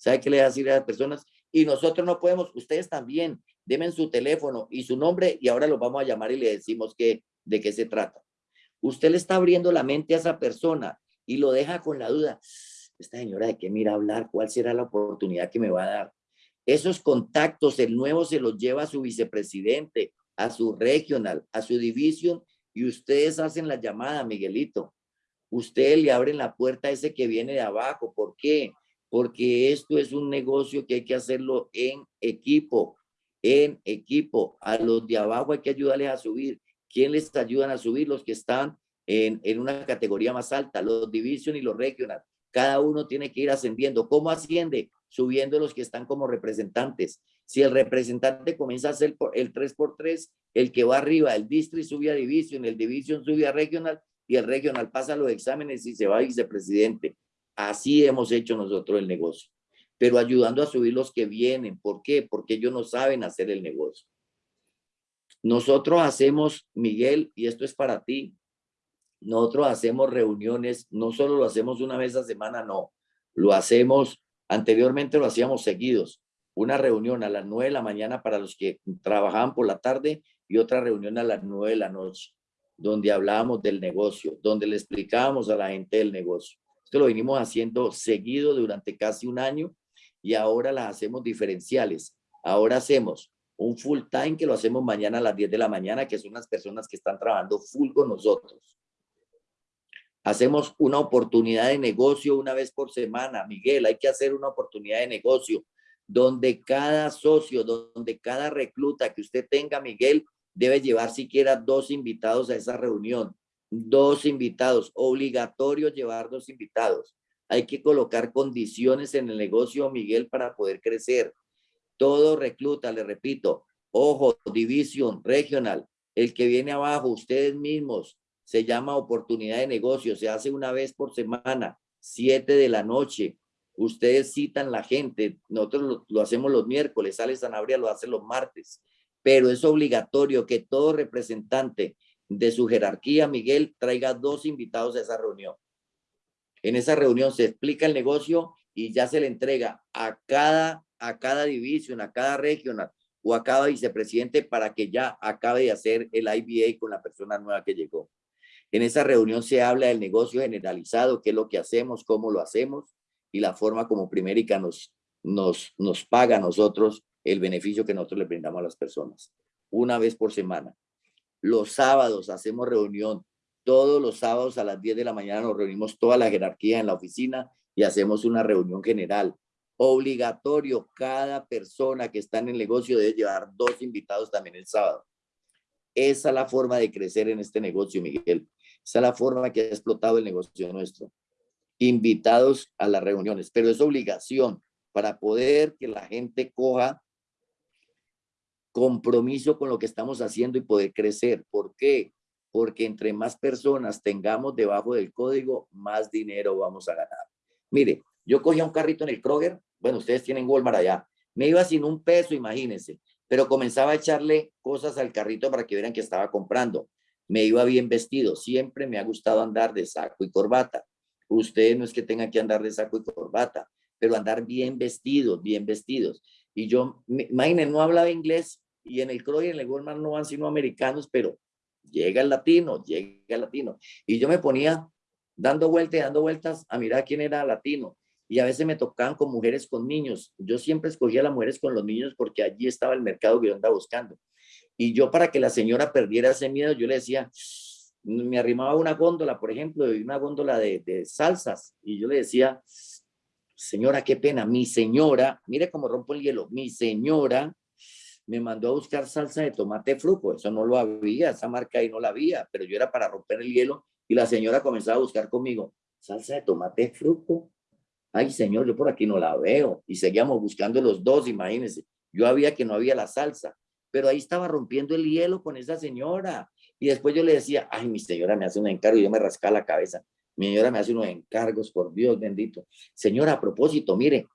¿Sabe qué le va a decir a las personas? Y nosotros no podemos, ustedes también, denme su teléfono y su nombre y ahora los vamos a llamar y le decimos que, de qué se trata. Usted le está abriendo la mente a esa persona y lo deja con la duda. Esta señora de qué mira hablar, ¿cuál será la oportunidad que me va a dar? Esos contactos, el nuevo se los lleva a su vicepresidente, a su regional, a su división y ustedes hacen la llamada, Miguelito. Ustedes le abren la puerta a ese que viene de abajo. ¿Por qué? Porque esto es un negocio que hay que hacerlo en equipo, en equipo. A los de abajo hay que ayudarles a subir. ¿Quién les ayudan a subir? Los que están en, una categoría más alta, los division y los regional. Cada uno tiene que ir ascendiendo. ¿Cómo asciende? Subiendo los que están como representantes. Si el representante comienza a hacer el 3x3, el que va arriba, el district sube a division, el division sube a regional y el regional pasa los exámenes y se va a vicepresidente. Así hemos hecho nosotros el negocio, pero ayudando a subir los que vienen. ¿Por qué? Porque ellos no saben hacer el negocio. Nosotros hacemos, Miguel, y esto es para ti, nosotros hacemos reuniones, no solo lo hacemos una vez a semana, no, lo hacemos, anteriormente lo hacíamos seguidos, una reunión a las nueve de la mañana para los que trabajaban por la tarde y otra reunión a las nueve de la noche, donde hablábamos del negocio, donde le explicábamos a la gente del negocio. Esto lo venimos haciendo seguido durante casi un año y ahora las hacemos diferenciales. Ahora hacemos un full time que lo hacemos mañana a las 10 de la mañana, que son las personas que están trabajando full con nosotros. Hacemos una oportunidad de negocio una vez por semana. Miguel, hay que hacer una oportunidad de negocio donde cada socio, donde cada recluta que usted tenga, Miguel, debe llevar siquiera dos invitados a esa reunión. Dos invitados, obligatorio llevar dos invitados. Hay que colocar condiciones en el negocio, Miguel, para poder crecer todo recluta, le repito, ojo, división, regional, el que viene abajo, ustedes mismos, se llama oportunidad de negocio, se hace una vez por semana, siete de la noche. Ustedes citan la gente, nosotros lo, hacemos los miércoles, sale Sanabria lo hace los martes, pero es obligatorio que todo representante de su jerarquía, Miguel, traiga dos invitados a esa reunión. En esa reunión se explica el negocio y ya se le entrega a cada a cada división, a cada regional o a cada vicepresidente para que ya acabe de hacer el IBA con la persona nueva que llegó. En esa reunión se habla del negocio generalizado, qué es lo que hacemos, cómo lo hacemos y la forma como Primérica nos, nos, nos paga a nosotros el beneficio que nosotros le brindamos a las personas. Una vez por semana. Los sábados hacemos reunión. Todos los sábados a las 10 de la mañana nos reunimos toda la jerarquía en la oficina y hacemos una reunión general obligatorio. Cada persona que está en el negocio debe llevar dos invitados también el sábado. Esa es la forma de crecer en este negocio, Miguel. Esa es la forma que ha explotado el negocio nuestro. Invitados a las reuniones, pero es obligación para poder que la gente coja compromiso con lo que estamos haciendo y poder crecer. ¿Por qué? porque entre más personas tengamos debajo del código, más dinero vamos a ganar. Mire, yo cogía un carrito en el Kroger, bueno, ustedes tienen Walmart allá, me iba sin un peso, imagínense, pero comenzaba a echarle cosas al carrito para que vieran que estaba comprando. Me iba bien vestido, siempre me ha gustado andar de saco y corbata. Ustedes no es que tengan que andar de saco y corbata, pero andar bien vestidos, bien vestidos. Y yo, imagínense, no hablaba inglés y en el Kroger, en el Walmart no van sino americanos, pero llega el latino, llega el latino. Y yo me ponía dando vueltas, dando vueltas a mirar quién era latino y a veces me tocaban con mujeres con niños. Yo siempre escogía las mujeres con los niños porque allí estaba el mercado que yo andaba buscando. Y yo para que la señora perdiera ese miedo, yo le decía, me arrimaba una góndola, por ejemplo, una góndola de, de salsas, y yo le decía, señora, qué pena, mi señora, mire cómo rompo el hielo, mi señora me mandó a buscar salsa de tomate fruco, eso no lo había, esa marca ahí no la había, pero yo era para romper el hielo y la señora comenzaba a buscar conmigo, salsa de tomate fruco, ay señor, yo por aquí no la veo. Y seguíamos buscando los dos, imagínense. Yo había que no había la salsa, pero ahí estaba rompiendo el hielo con esa señora. Y después yo le decía, ay, mi señora me hace un encargo y yo me rascaba la cabeza. Mi señora me hace unos encargos, por Dios bendito. Señora, a propósito, mire,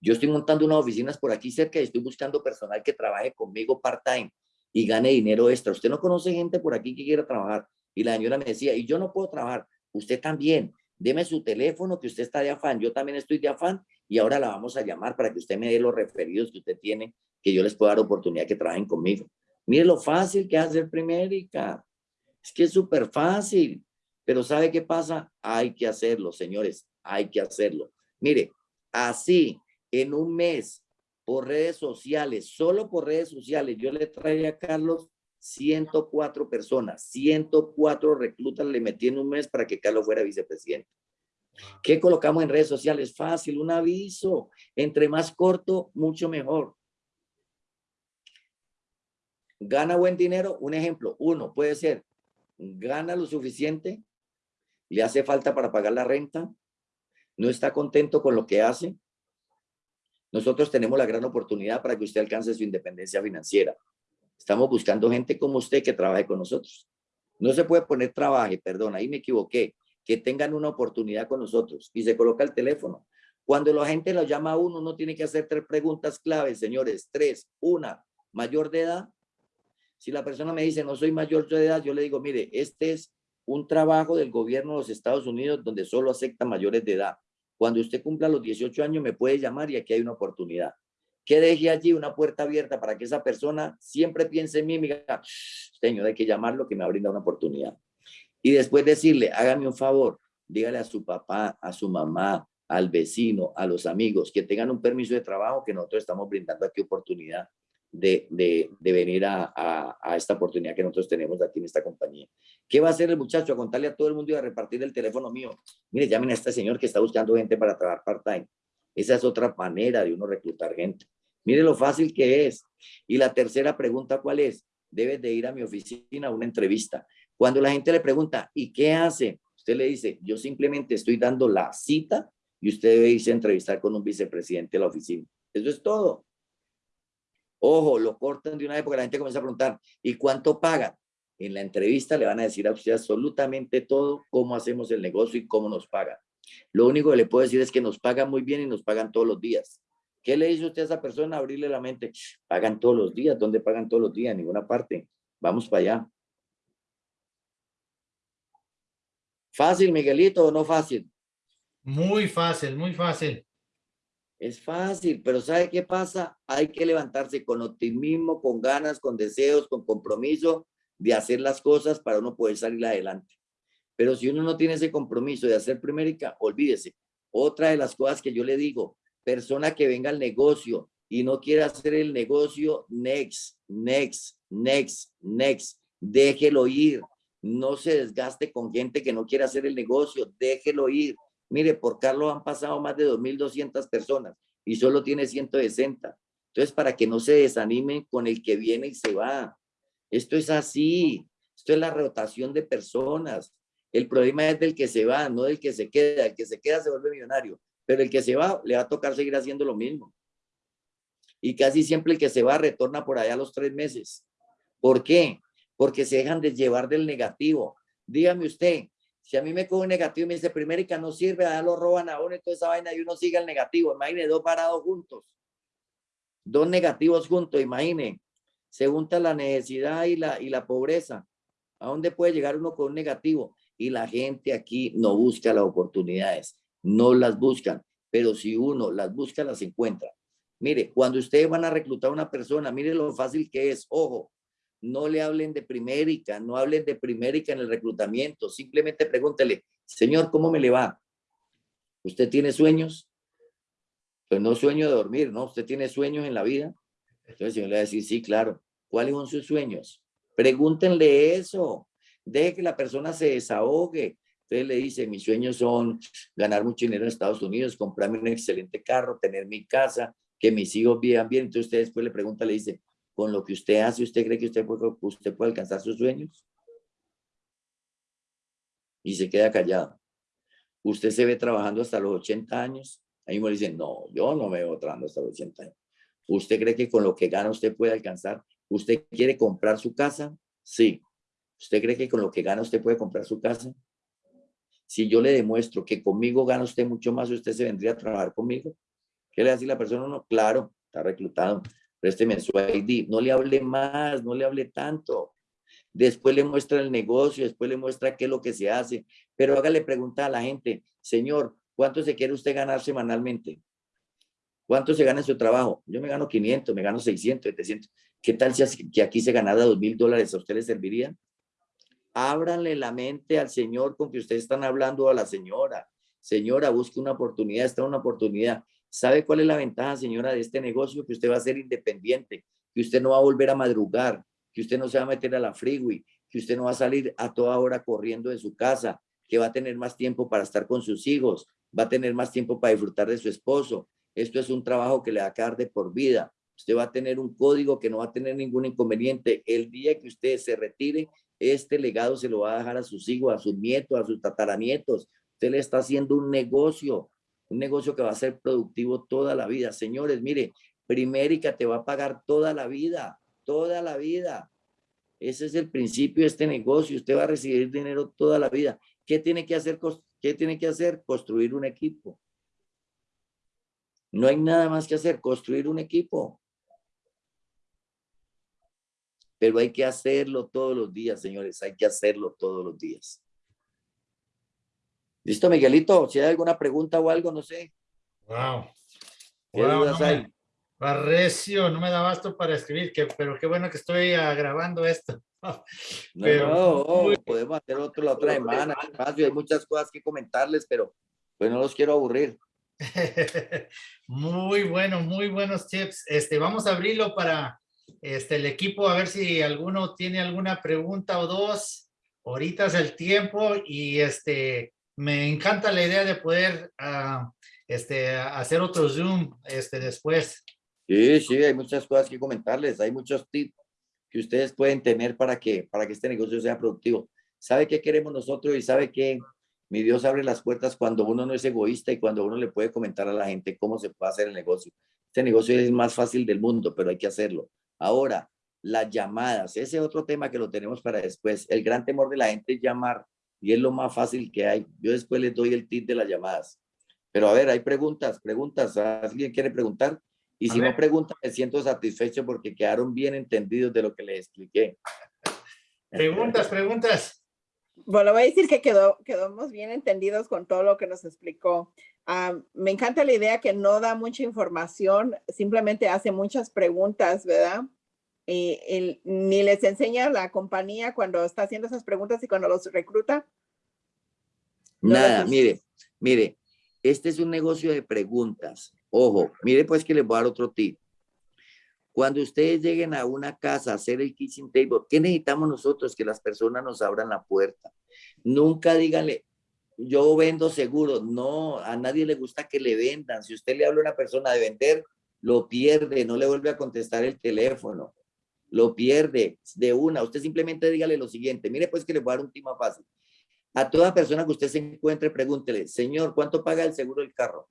yo estoy montando unas oficinas por aquí cerca y estoy buscando personal que trabaje conmigo part-time y gane dinero extra. Usted no conoce gente por aquí que quiera trabajar. Y la señora me decía, y yo no puedo trabajar, usted también deme su teléfono, que usted está de afán, yo también estoy de afán, y ahora la vamos a llamar para que usted me dé los referidos que usted tiene, que yo les pueda dar oportunidad que trabajen conmigo. Mire lo fácil que hacer primérica. Es que es súper fácil. Pero ¿sabe qué pasa? Hay que hacerlo, señores. Hay que hacerlo. Mire, así, en un mes, por redes sociales, solo por redes sociales, yo le traía a Carlos 104 personas, 104 reclutas le metí en un mes para que Carlos fuera vicepresidente. ¿Qué colocamos en redes sociales? Fácil, un aviso. Entre más corto, mucho mejor. ¿Gana buen dinero? Un ejemplo, uno puede ser, gana lo suficiente, le hace falta para pagar la renta, no está contento con lo que hace. Nosotros tenemos la gran oportunidad para que usted alcance su independencia financiera. Estamos buscando gente como usted que trabaje con nosotros. No se puede poner trabaje, perdón, ahí me equivoqué, que tengan una oportunidad con nosotros y se coloca el teléfono. Cuando la gente lo llama a uno, no tiene que hacer tres preguntas claves, señores. Tres. Una, mayor de edad. Si la persona me dice, no soy mayor de edad, yo le digo, mire, este es un trabajo del gobierno de los Estados Unidos donde solo acepta mayores de edad. Cuando usted cumpla los 18 años, me puede llamar y aquí hay una oportunidad que deje allí una puerta abierta para que esa persona siempre piense en mí me diga, señor, hay que llamarlo que me brinda una oportunidad. Y después decirle, hágame un favor, dígale a su papá, a su mamá, al vecino, a los amigos, que tengan un permiso de trabajo, que nosotros estamos brindando aquí oportunidad de, de, de venir a, a, a, esta oportunidad que nosotros tenemos aquí en esta compañía. ¿Qué va a hacer el muchacho? A contarle a todo el mundo y a repartir el teléfono mío. Mire, llamen a este señor que está buscando gente para trabajar part-time. Esa es otra manera de uno reclutar gente. Mire lo fácil que es. Y la tercera pregunta, ¿cuál es? Debes de ir a mi oficina a una entrevista. Cuando la gente le pregunta, ¿y qué hace? Usted le dice, yo simplemente estoy dando la cita y usted debe irse a entrevistar con un vicepresidente de la oficina. Eso es todo. Ojo, lo cortan de una vez porque la gente comienza a preguntar, ¿y cuánto paga? En la entrevista le van a decir a usted absolutamente todo, cómo hacemos el negocio y cómo nos pagan. Lo único que le puedo decir es que nos pagan muy bien y nos pagan todos los días. ¿Qué le dice usted a esa persona? Abrirle la mente. Pagan todos los días. ¿Dónde pagan todos los días? En ninguna parte. Vamos para allá. ¿Fácil, Miguelito, o no fácil? Muy fácil, muy fácil. Es fácil, pero ¿sabe qué pasa? Hay que levantarse con optimismo, con ganas, con deseos, con compromiso de hacer las cosas para uno poder salir adelante. Pero si uno no tiene ese compromiso de hacer primérica, olvídese. Otra de las cosas que yo le digo, persona que venga al negocio y no quiera hacer el negocio, next, next, next, next, déjelo ir. No se desgaste con gente que no quiere hacer el negocio, déjelo ir. Mire, por Carlos han pasado más de 2.200 personas y solo tiene 160. Entonces, para que no se desanimen con el que viene y se va. Esto es así. Esto es la rotación de personas. El problema es del que se va, no del que se queda. El que se queda se vuelve millonario. Pero el que se va, le va a tocar seguir haciendo lo mismo. Y casi siempre el que se va retorna por allá a los tres meses. ¿Por qué? porque se dejan de llevar del negativo. Dígame usted, si a mí me coge un negativo y me dice, primérica no sirve, ya lo roban a uno y toda esa vaina y uno sigue el negativo, imagine dos parados juntos, dos negativos juntos, imagine, se junta la necesidad y la, y la pobreza. ¿A dónde puede llegar uno con un negativo? Y la gente aquí no busca las oportunidades, no las buscan, pero si uno las busca, las encuentra. Mire, cuando ustedes van a reclutar a una persona, mire lo fácil que es, ojo, no le hablen de primérica, no hablen de primérica en el reclutamiento, simplemente pregúntele, señor, ¿cómo me le va? ¿Usted tiene sueños? Pues no sueño de dormir, ¿no? ¿Usted tiene sueños en la vida? Entonces el señor le va a decir, sí, claro. ¿Cuáles son sus sueños? Pregúntenle eso. Deje que la persona se desahogue. Entonces le dice, mis sueños son ganar mucho dinero en Estados Unidos, comprarme un excelente carro, tener mi casa, que mis hijos vivan bien. Entonces usted después le pregunta, le dice, con lo que usted hace, ¿usted cree que usted puede, usted puede alcanzar sus sueños? Y se queda callado. ¿Usted se ve trabajando hasta los 80 años? Ahí me dicen, no, yo no me veo trabajando hasta los 80 años. ¿Usted cree que con lo que gana usted puede alcanzar? ¿Usted quiere comprar su casa? Sí. ¿Usted cree que con lo que gana usted puede comprar su casa? Si yo le demuestro que conmigo gana usted mucho más, ¿usted se vendría a trabajar conmigo? ¿Qué le hace la persona? No, claro, está reclutado présteme su ID, no le hable más, no le hable tanto. Después le muestra el negocio, después le muestra qué es lo que se hace, pero hágale pregunta a la gente, señor, ¿cuánto se quiere usted ganar semanalmente? ¿Cuánto se gana en su trabajo? Yo me gano 500, me gano 600, 700. ¿Qué tal si aquí se ganara 2 mil dólares? ¿A usted le serviría? Ábranle la mente al señor con que ustedes están hablando a la señora. Señora, busque una oportunidad, está una oportunidad. ¿Sabe cuál es la ventaja, señora, de este negocio? Que usted va a ser independiente, que usted no va a volver a madrugar, que usted no se va a meter a la freeway, que usted no va a salir a toda hora corriendo de su casa, que va a tener más tiempo para estar con sus hijos, va a tener más tiempo para disfrutar de su esposo. Esto es un trabajo que le va a quedar de por vida. Usted va a tener un código que no va a tener ningún inconveniente. El día que usted se retire, este legado se lo va a dejar a sus hijos, a sus nietos, a sus tataranietos. Usted le está haciendo un negocio un negocio que va a ser productivo toda la vida. Señores, mire, Primérica te va a pagar toda la vida, toda la vida. Ese es el principio de este negocio. Usted va a recibir dinero toda la vida. ¿Qué tiene que hacer? ¿Qué tiene que hacer? Construir un equipo. No hay nada más que hacer, construir un equipo. Pero hay que hacerlo todos los días, señores. Hay que hacerlo todos los días. Listo, Miguelito, si hay alguna pregunta o algo, no sé. Wow. no Me, Barrecio, no me da basto para escribir, que, pero qué bueno que estoy ah, grabando esto. pero, no, podemos hacer otro la otra semana. Hay muchas cosas que comentarles, pero pues no los quiero aburrir. muy bueno, muy buenos tips. Este, vamos a abrirlo para este, el equipo, a ver si alguno tiene alguna pregunta o dos. Ahorita es el tiempo y este, me encanta la idea de poder uh, este, hacer otro Zoom este, después. Sí, sí, hay muchas cosas que comentarles, hay muchos tips que ustedes pueden tener para que, para que este negocio sea productivo. ¿Sabe qué queremos nosotros y sabe que mi Dios abre las puertas cuando uno no es egoísta y cuando uno le puede comentar a la gente cómo se puede hacer el negocio? Este negocio es más fácil del mundo, pero hay que hacerlo. Ahora, las llamadas, ese es otro tema que lo tenemos para después. El gran temor de la gente es llamar y es lo más fácil que hay. Yo después les doy el tip de las llamadas. Pero a ver, hay preguntas, preguntas. ¿Alguien quiere preguntar? Y si no pregunta, me siento satisfecho porque quedaron bien entendidos de lo que les expliqué. Preguntas, preguntas. Bueno, voy a decir que quedó, quedamos bien entendidos con todo lo que nos explicó. Ah, me encanta la idea que no da mucha información, simplemente hace muchas preguntas, ¿verdad? Y, ni les enseña la compañía cuando está haciendo esas preguntas y cuando los recluta? Nada, mire, mire, este es un negocio de preguntas. Ojo, mire pues que les voy a dar otro tip. Cuando ustedes lleguen a una casa a hacer el kitchen table, ¿qué necesitamos nosotros? Que las personas nos abran la puerta. Nunca díganle, yo vendo seguro. No, a nadie le gusta que le vendan. Si usted le habla a una persona de vender, lo pierde, no le vuelve a contestar el teléfono lo pierde de una. Usted simplemente dígale lo siguiente. Mire, pues que le voy a dar un tema fácil. A toda persona que usted se encuentre, pregúntele, señor, ¿cuánto paga el seguro del carro?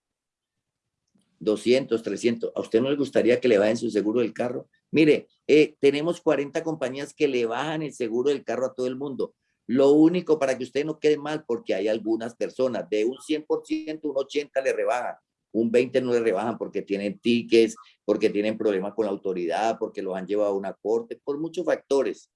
200, 300. ¿A usted no le gustaría que le vayan su seguro del carro? Mire, eh, tenemos 40 compañías que le bajan el seguro del carro a todo el mundo. Lo único para que usted no quede mal, porque hay algunas personas, de un 100%, un 80% le rebajan, un 20% no le rebajan porque tienen tickets, porque tienen problemas con la autoridad, porque los han llevado a una corte, por muchos factores.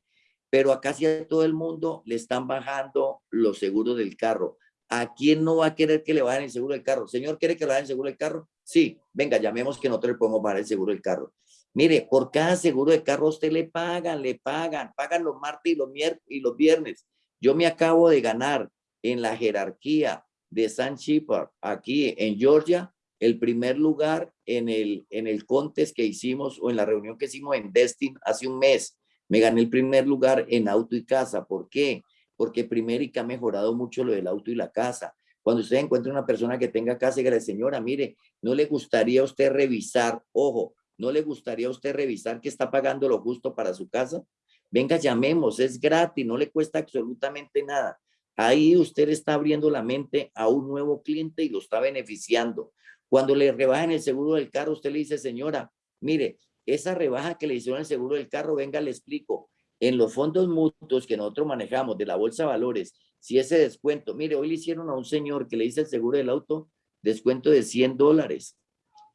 Pero a casi a todo el mundo le están bajando los seguros del carro. ¿A quién no va a querer que le bajen el seguro del carro? Señor, ¿quiere que le bajen el seguro del carro? Sí, venga, llamemos que nosotros le podemos bajar el seguro del carro. Mire, por cada seguro de carro usted le pagan, le pagan, pagan los martes y los miércoles y los viernes. Yo me acabo de ganar en la jerarquía de San Shepard, aquí en Georgia, el primer lugar en el, en el contest que hicimos o en la reunión que hicimos en Destin hace un mes. Me gané el primer lugar en auto y casa. ¿Por qué? Porque Primerica ha mejorado mucho lo del auto y la casa. Cuando usted encuentra una persona que tenga casa, y señora, mire, ¿no le gustaría a usted revisar? Ojo, ¿no le gustaría a usted revisar que está pagando lo justo para su casa? Venga, llamemos, es gratis, no le cuesta absolutamente nada. Ahí usted está abriendo la mente a un nuevo cliente y lo está beneficiando. Cuando le rebajan el seguro del carro, usted le dice, señora, mire, esa rebaja que le hicieron el seguro del carro, venga, le explico. En los fondos mutuos que nosotros manejamos de la Bolsa de Valores, si ese descuento, mire, hoy le hicieron a un señor que le hice el seguro del auto, descuento de 100 dólares.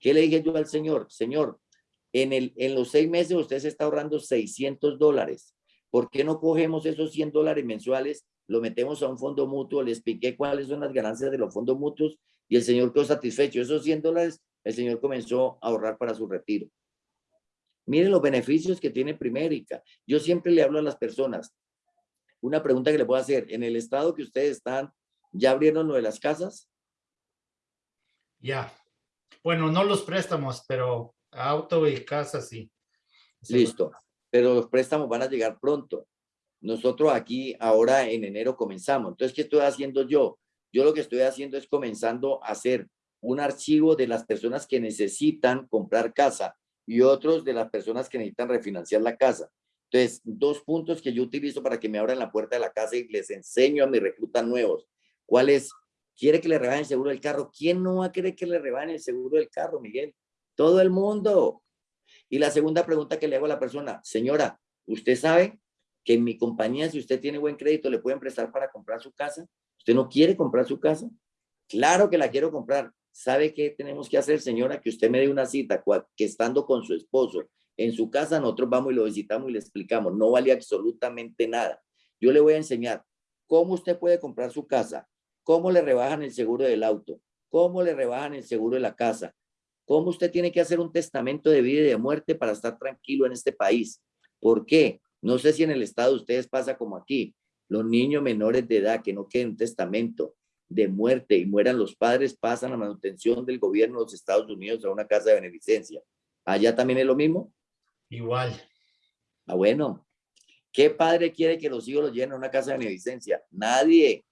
¿Qué le dije yo al señor? Señor, en, el, en los seis meses usted se está ahorrando 600 dólares. ¿Por qué no cogemos esos 100 dólares mensuales, lo metemos a un fondo mutuo, le expliqué cuáles son las ganancias de los fondos mutuos y el señor quedó satisfecho. Esos 100 dólares, el señor comenzó a ahorrar para su retiro. Miren los beneficios que tiene Primérica. Yo siempre le hablo a las personas. Una pregunta que le puedo hacer. En el estado que ustedes están, ¿ya abrieron lo de las casas? Ya. Bueno, no los préstamos, pero Auto y casa, sí. Listo. Pero los préstamos van a llegar pronto. Nosotros aquí ahora en enero comenzamos. Entonces, ¿qué estoy haciendo yo? Yo lo que estoy haciendo es comenzando a hacer un archivo de las personas que necesitan comprar casa y otros de las personas que necesitan refinanciar la casa. Entonces, dos puntos que yo utilizo para que me abran la puerta de la casa y les enseño a mis reclutas nuevos. ¿Cuál es? ¿Quiere que le rebajen seguro del carro? ¿Quién no va a querer que le rebajen el seguro del carro, Miguel? Todo el mundo. Y la segunda pregunta que le hago a la persona, señora, ¿usted sabe que en mi compañía, si usted tiene buen crédito, le pueden prestar para comprar su casa? ¿Usted no quiere comprar su casa? Claro que la quiero comprar. ¿Sabe qué tenemos que hacer, señora? Que usted me dé una cita, que estando con su esposo en su casa, nosotros vamos y lo visitamos y le explicamos. No vale absolutamente nada. Yo le voy a enseñar cómo usted puede comprar su casa, cómo le rebajan el seguro del auto, cómo le rebajan el seguro de la casa, cómo usted tiene que hacer un testamento de vida y de muerte para estar tranquilo en este país. ¿Por qué? No sé si en el estado de ustedes pasa como aquí. Los niños menores de edad que no queden un testamento de muerte y mueran los padres pasan a manutención del gobierno de los Estados Unidos a una casa de beneficencia. ¿Allá también es lo mismo? Igual. Ah, bueno. ¿Qué padre quiere que los hijos los lleven a una casa de beneficencia? Nadie.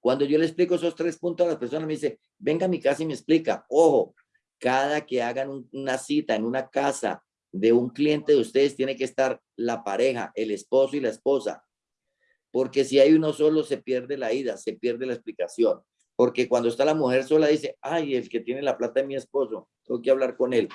Cuando yo le explico esos tres puntos a las personas, me dice, venga a mi casa y me explica. Ojo, cada que hagan una cita en una casa de un cliente de ustedes, tiene que estar la pareja, el esposo y la esposa. Porque si hay uno solo, se pierde la ida, se pierde la explicación. Porque cuando está la mujer sola, dice, ay, el que tiene la plata es mi esposo, tengo que hablar con él.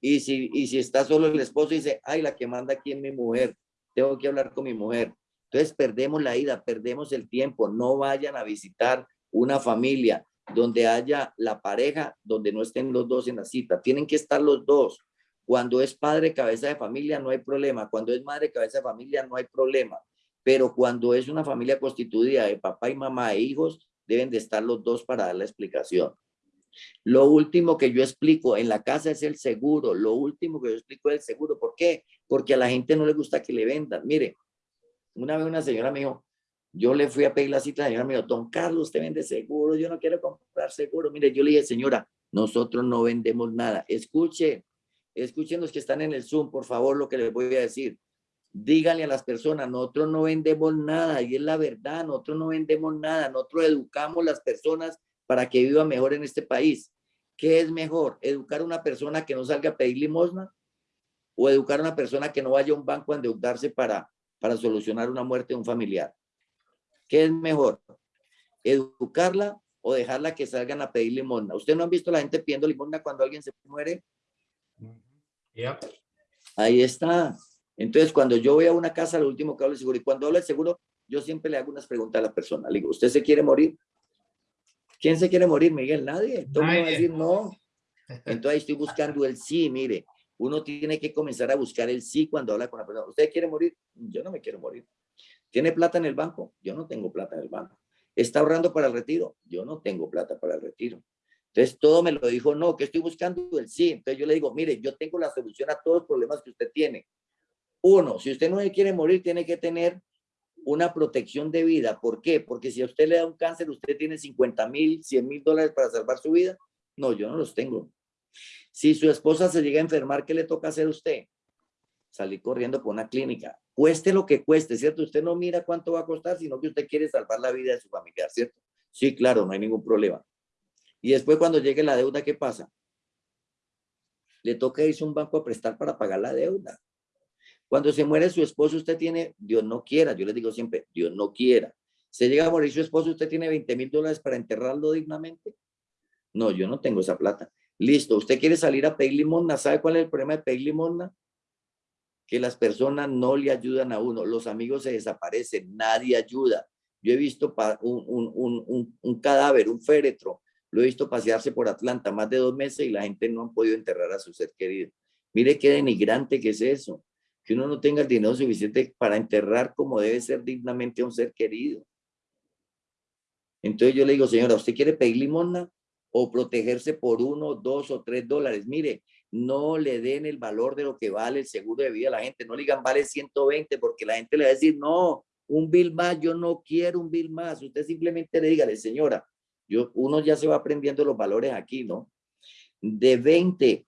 Y si, y si está solo el esposo, dice, ay, la que manda aquí es mi mujer, tengo que hablar con mi mujer. Entonces perdemos la ida, perdemos el tiempo. No vayan a visitar una familia donde haya la pareja, donde no estén los dos en la cita. Tienen que estar los dos. Cuando es padre cabeza de familia no hay problema. Cuando es madre cabeza de familia no hay problema. Pero cuando es una familia constituida de papá y mamá e hijos, deben de estar los dos para dar la explicación. Lo último que yo explico en la casa es el seguro. Lo último que yo explico es el seguro. ¿Por qué? Porque a la gente no le gusta que le vendan. Mire, una vez una señora me dijo, yo le fui a pedir la cita, la señora me dijo, don Carlos, usted vende seguro, yo no quiero comprar seguro. Mire, yo le dije, señora, nosotros no vendemos nada. Escuche, escuchen los que están en el Zoom, por favor, lo que les voy a decir. Díganle a las personas, nosotros no vendemos nada, y es la verdad, nosotros no vendemos nada, nosotros educamos las personas para que vivan mejor en este país. ¿Qué es mejor? ¿Educar a una persona que no salga a pedir limosna? ¿O educar a una persona que no vaya a un banco a endeudarse para para solucionar una muerte de un familiar. ¿Qué es mejor? ¿Educarla o dejarla que salgan a pedir limosna? ¿Usted no han visto a la gente pidiendo limosna cuando alguien se muere? Ahí está. Entonces, cuando yo voy a una casa, lo último que hablo es seguro. Y cuando hablo de seguro, yo siempre le hago unas preguntas a la persona. Le digo, ¿usted se quiere morir? ¿Quién se quiere morir, Miguel? Nadie. Todo mundo va a Nadie. decir no. Entonces estoy buscando el sí, mire. Uno tiene que comenzar a buscar el sí cuando habla con la persona. ¿Usted quiere morir? Yo no me quiero morir. ¿Tiene plata en el banco? Yo no tengo plata en el banco. ¿Está ahorrando para el retiro? Yo no tengo plata para el retiro. Entonces todo me lo dijo, no, que estoy buscando el sí. Entonces yo le digo, mire, yo tengo la solución a todos los problemas que usted tiene. Uno, si usted no se quiere morir, tiene que tener una protección de vida. ¿Por qué? Porque si a usted le da un cáncer, usted tiene 50 mil, 100 mil dólares para salvar su vida. No, yo no los tengo. Si su esposa se llega a enfermar, ¿qué le toca hacer a usted? Salir corriendo por una clínica. Cueste lo que cueste, ¿cierto? Usted no mira cuánto va a costar, sino que usted quiere salvar la vida de su familiar, ¿cierto? Sí, claro, no hay ningún problema. Y después cuando llegue la deuda, ¿qué pasa? Le toca irse a un banco a prestar para pagar la deuda. Cuando se muere su esposo, usted tiene, Dios no quiera, yo les digo siempre, Dios no quiera. Se llega a morir su esposo, usted tiene 20 mil dólares para enterrarlo dignamente. No, yo no tengo esa plata. Listo, usted quiere salir a pedir limosna. ¿Sabe cuál es el problema de pedir limosna? Que las personas no le ayudan a uno. Los amigos se desaparecen, nadie ayuda. Yo he visto un- un- un- un cadáver, un féretro, lo he visto pasearse por Atlanta más de dos meses y la gente no han podido enterrar a su ser querido. Mire qué denigrante que es eso, que uno no tenga el dinero suficiente para enterrar como debe ser dignamente a un ser querido. Entonces yo le digo, señora, ¿usted quiere pedir limosna o protegerse por uno, dos o tres dólares? Mire, no le den el valor de lo que vale el seguro de vida a la gente. No le digan vale 120 porque la gente le va a decir, no, un bill más, yo no quiero un bill más. Usted simplemente le dígale, señora, yo, uno ya se va aprendiendo los valores aquí, ¿no? De 20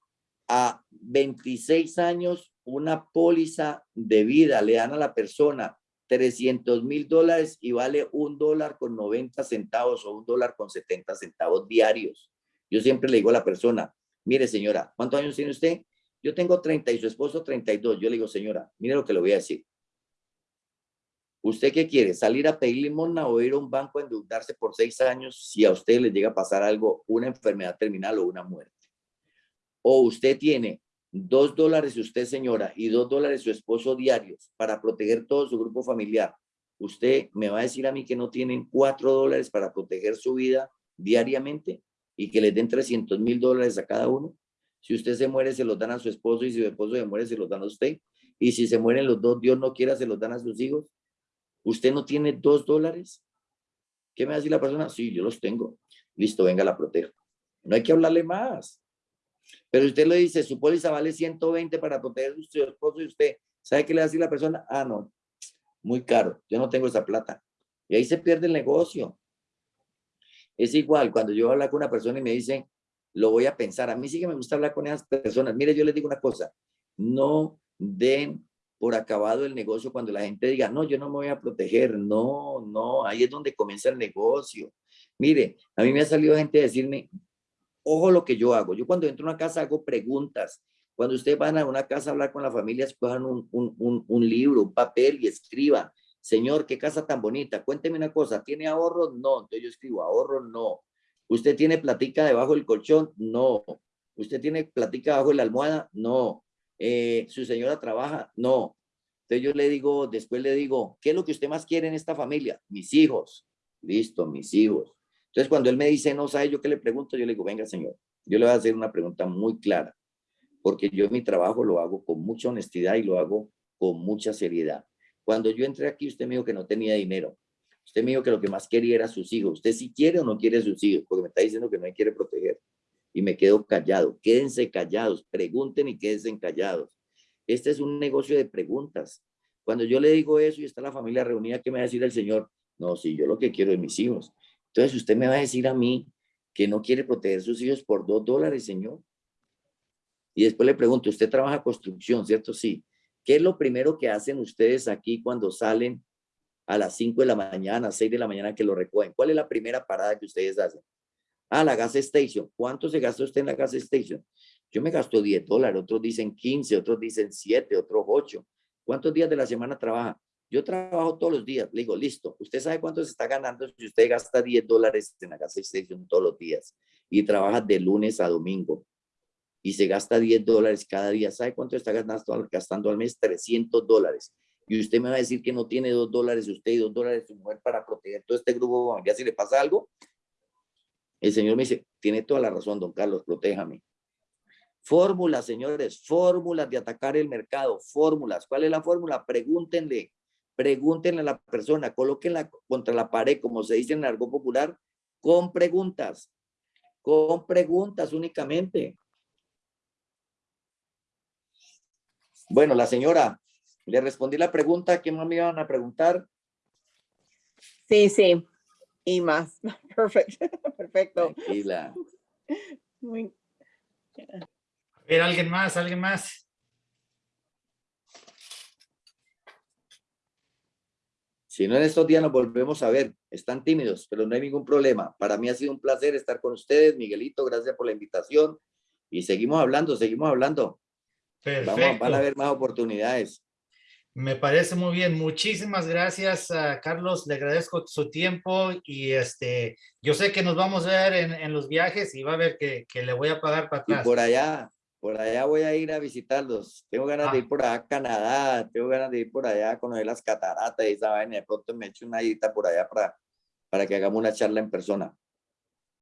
a 26 años, una póliza de vida le dan a la persona 300 mil dólares y vale un dólar con 90 centavos o un dólar con 70 centavos diarios. Yo siempre le digo a la persona, mire señora, ¿cuántos años tiene usted? Yo tengo 30 y su esposo 32. Yo le digo, señora, mire lo que le voy a decir. ¿Usted qué quiere? ¿Salir a pedir limosna o ir a un banco a endeudarse por seis años si a usted le llega a pasar algo, una enfermedad terminal o una muerte? O usted tiene dos dólares usted, señora, y dos dólares su esposo diarios para proteger todo su grupo familiar. Usted me va a decir a mí que no tienen cuatro dólares para proteger su vida diariamente y que les den 300 mil dólares a cada uno. Si usted se muere, se los dan a su esposo y si su esposo se muere, se los dan a usted. Y si se mueren los dos, Dios no quiera, se los dan a sus hijos. ¿Usted no tiene dos dólares? ¿Qué me va a decir la persona? Sí, yo los tengo. Listo, venga, la protejo. No hay que hablarle más. Pero usted le dice, su póliza vale 120 para proteger a su esposo y usted, ¿sabe qué le va a decir la persona? Ah, no, muy caro, yo no tengo esa plata. Y ahí se pierde el negocio. Es igual, cuando yo hablo con una persona y me dice, lo voy a pensar. A mí sí que me gusta hablar con esas personas. Mire, yo les digo una cosa, no den por acabado el negocio cuando la gente diga, no, yo no me voy a proteger. No, no, ahí es donde comienza el negocio. Mire, a mí me ha salido gente a decirme, ojo lo que yo hago. Yo cuando entro a una casa hago preguntas. Cuando ustedes van a una casa a hablar con la familia, escojan un, un, un, un libro, un papel y escriban. Señor, qué casa tan bonita. Cuénteme una cosa, ¿tiene ahorros? No. Entonces yo escribo, ahorros, no. ¿Usted tiene platica debajo del colchón? No. ¿Usted tiene platica debajo de la almohada? No. Eh, ¿Su señora trabaja? No. Entonces yo le digo, después le digo, ¿qué es lo que usted más quiere en esta familia? Mis hijos. Listo, mis hijos. Entonces cuando él me dice, no sabe yo qué le pregunto, yo le digo, venga señor, yo le voy a hacer una pregunta muy clara, porque yo mi trabajo lo hago con mucha honestidad y lo hago con mucha seriedad. Cuando yo entré aquí, usted me dijo que no tenía dinero. Usted me dijo que lo que más quería era sus hijos. ¿Usted sí quiere o no quiere sus hijos? Porque me está diciendo que no me quiere proteger. Y me quedo callado. Quédense callados. Pregunten y quédense callados. Este es un negocio de preguntas. Cuando yo le digo eso y está la familia reunida, ¿qué me va a decir el Señor? No, sí, yo lo que quiero es mis hijos. Entonces usted me va a decir a mí que no quiere proteger sus hijos por dos dólares, Señor. Y después le pregunto, usted trabaja construcción, ¿cierto? Sí. ¿Qué es lo primero que hacen ustedes aquí cuando salen a las 5 de la mañana, 6 de la mañana que lo recogen? ¿Cuál es la primera parada que ustedes hacen? Ah, la gas station. ¿Cuánto se gasta usted en la gas station? Yo me gasto 10 dólares, otros dicen 15, otros dicen 7, otros 8. ¿Cuántos días de la semana trabaja? Yo trabajo todos los días. Le digo, listo, ¿usted sabe cuánto se está ganando si usted gasta 10 dólares en la gas station todos los días y trabaja de lunes a domingo? y se gasta 10 dólares cada día. ¿Sabe cuánto está gastando, al- mes? 300 dólares. Y usted me va a decir que no tiene 2 dólares usted y 2 dólares su mujer para proteger todo este grupo familiar si le pasa algo. El señor me dice, tiene toda la razón, don Carlos, protéjame. Fórmulas, señores, fórmulas de atacar el mercado, fórmulas. ¿Cuál es la fórmula? Pregúntenle, pregúntenle a la persona, colóquenla contra la pared, como se dice en el argot popular, con preguntas, con preguntas únicamente. Bueno, la señora, le respondí la pregunta, ¿qué más me iban a preguntar? Sí, sí. Y más. Perfecto. Perfecto. Tranquila. Muy- A ver, alguien más, alguien más. Si no en estos días nos volvemos a ver, están tímidos, pero no hay ningún problema. Para mí ha sido un placer estar con ustedes, Miguelito, gracias por la invitación. Y seguimos hablando, seguimos hablando. Vamos, a- van a Perfecto. haber más oportunidades. Me parece muy bien. Muchísimas gracias, a Carlos. Le agradezco su tiempo y este, yo sé que nos vamos a ver en, en los viajes y va a ver que, que le voy a pagar para Y atrás. por allá, por allá voy a ir a visitarlos. Tengo ganas de Ah. ir por allá a Canadá, tengo ganas de ir por allá a conocer las cataratas y esa vaina. De pronto me echo una ida por allá para, para que hagamos una charla en persona.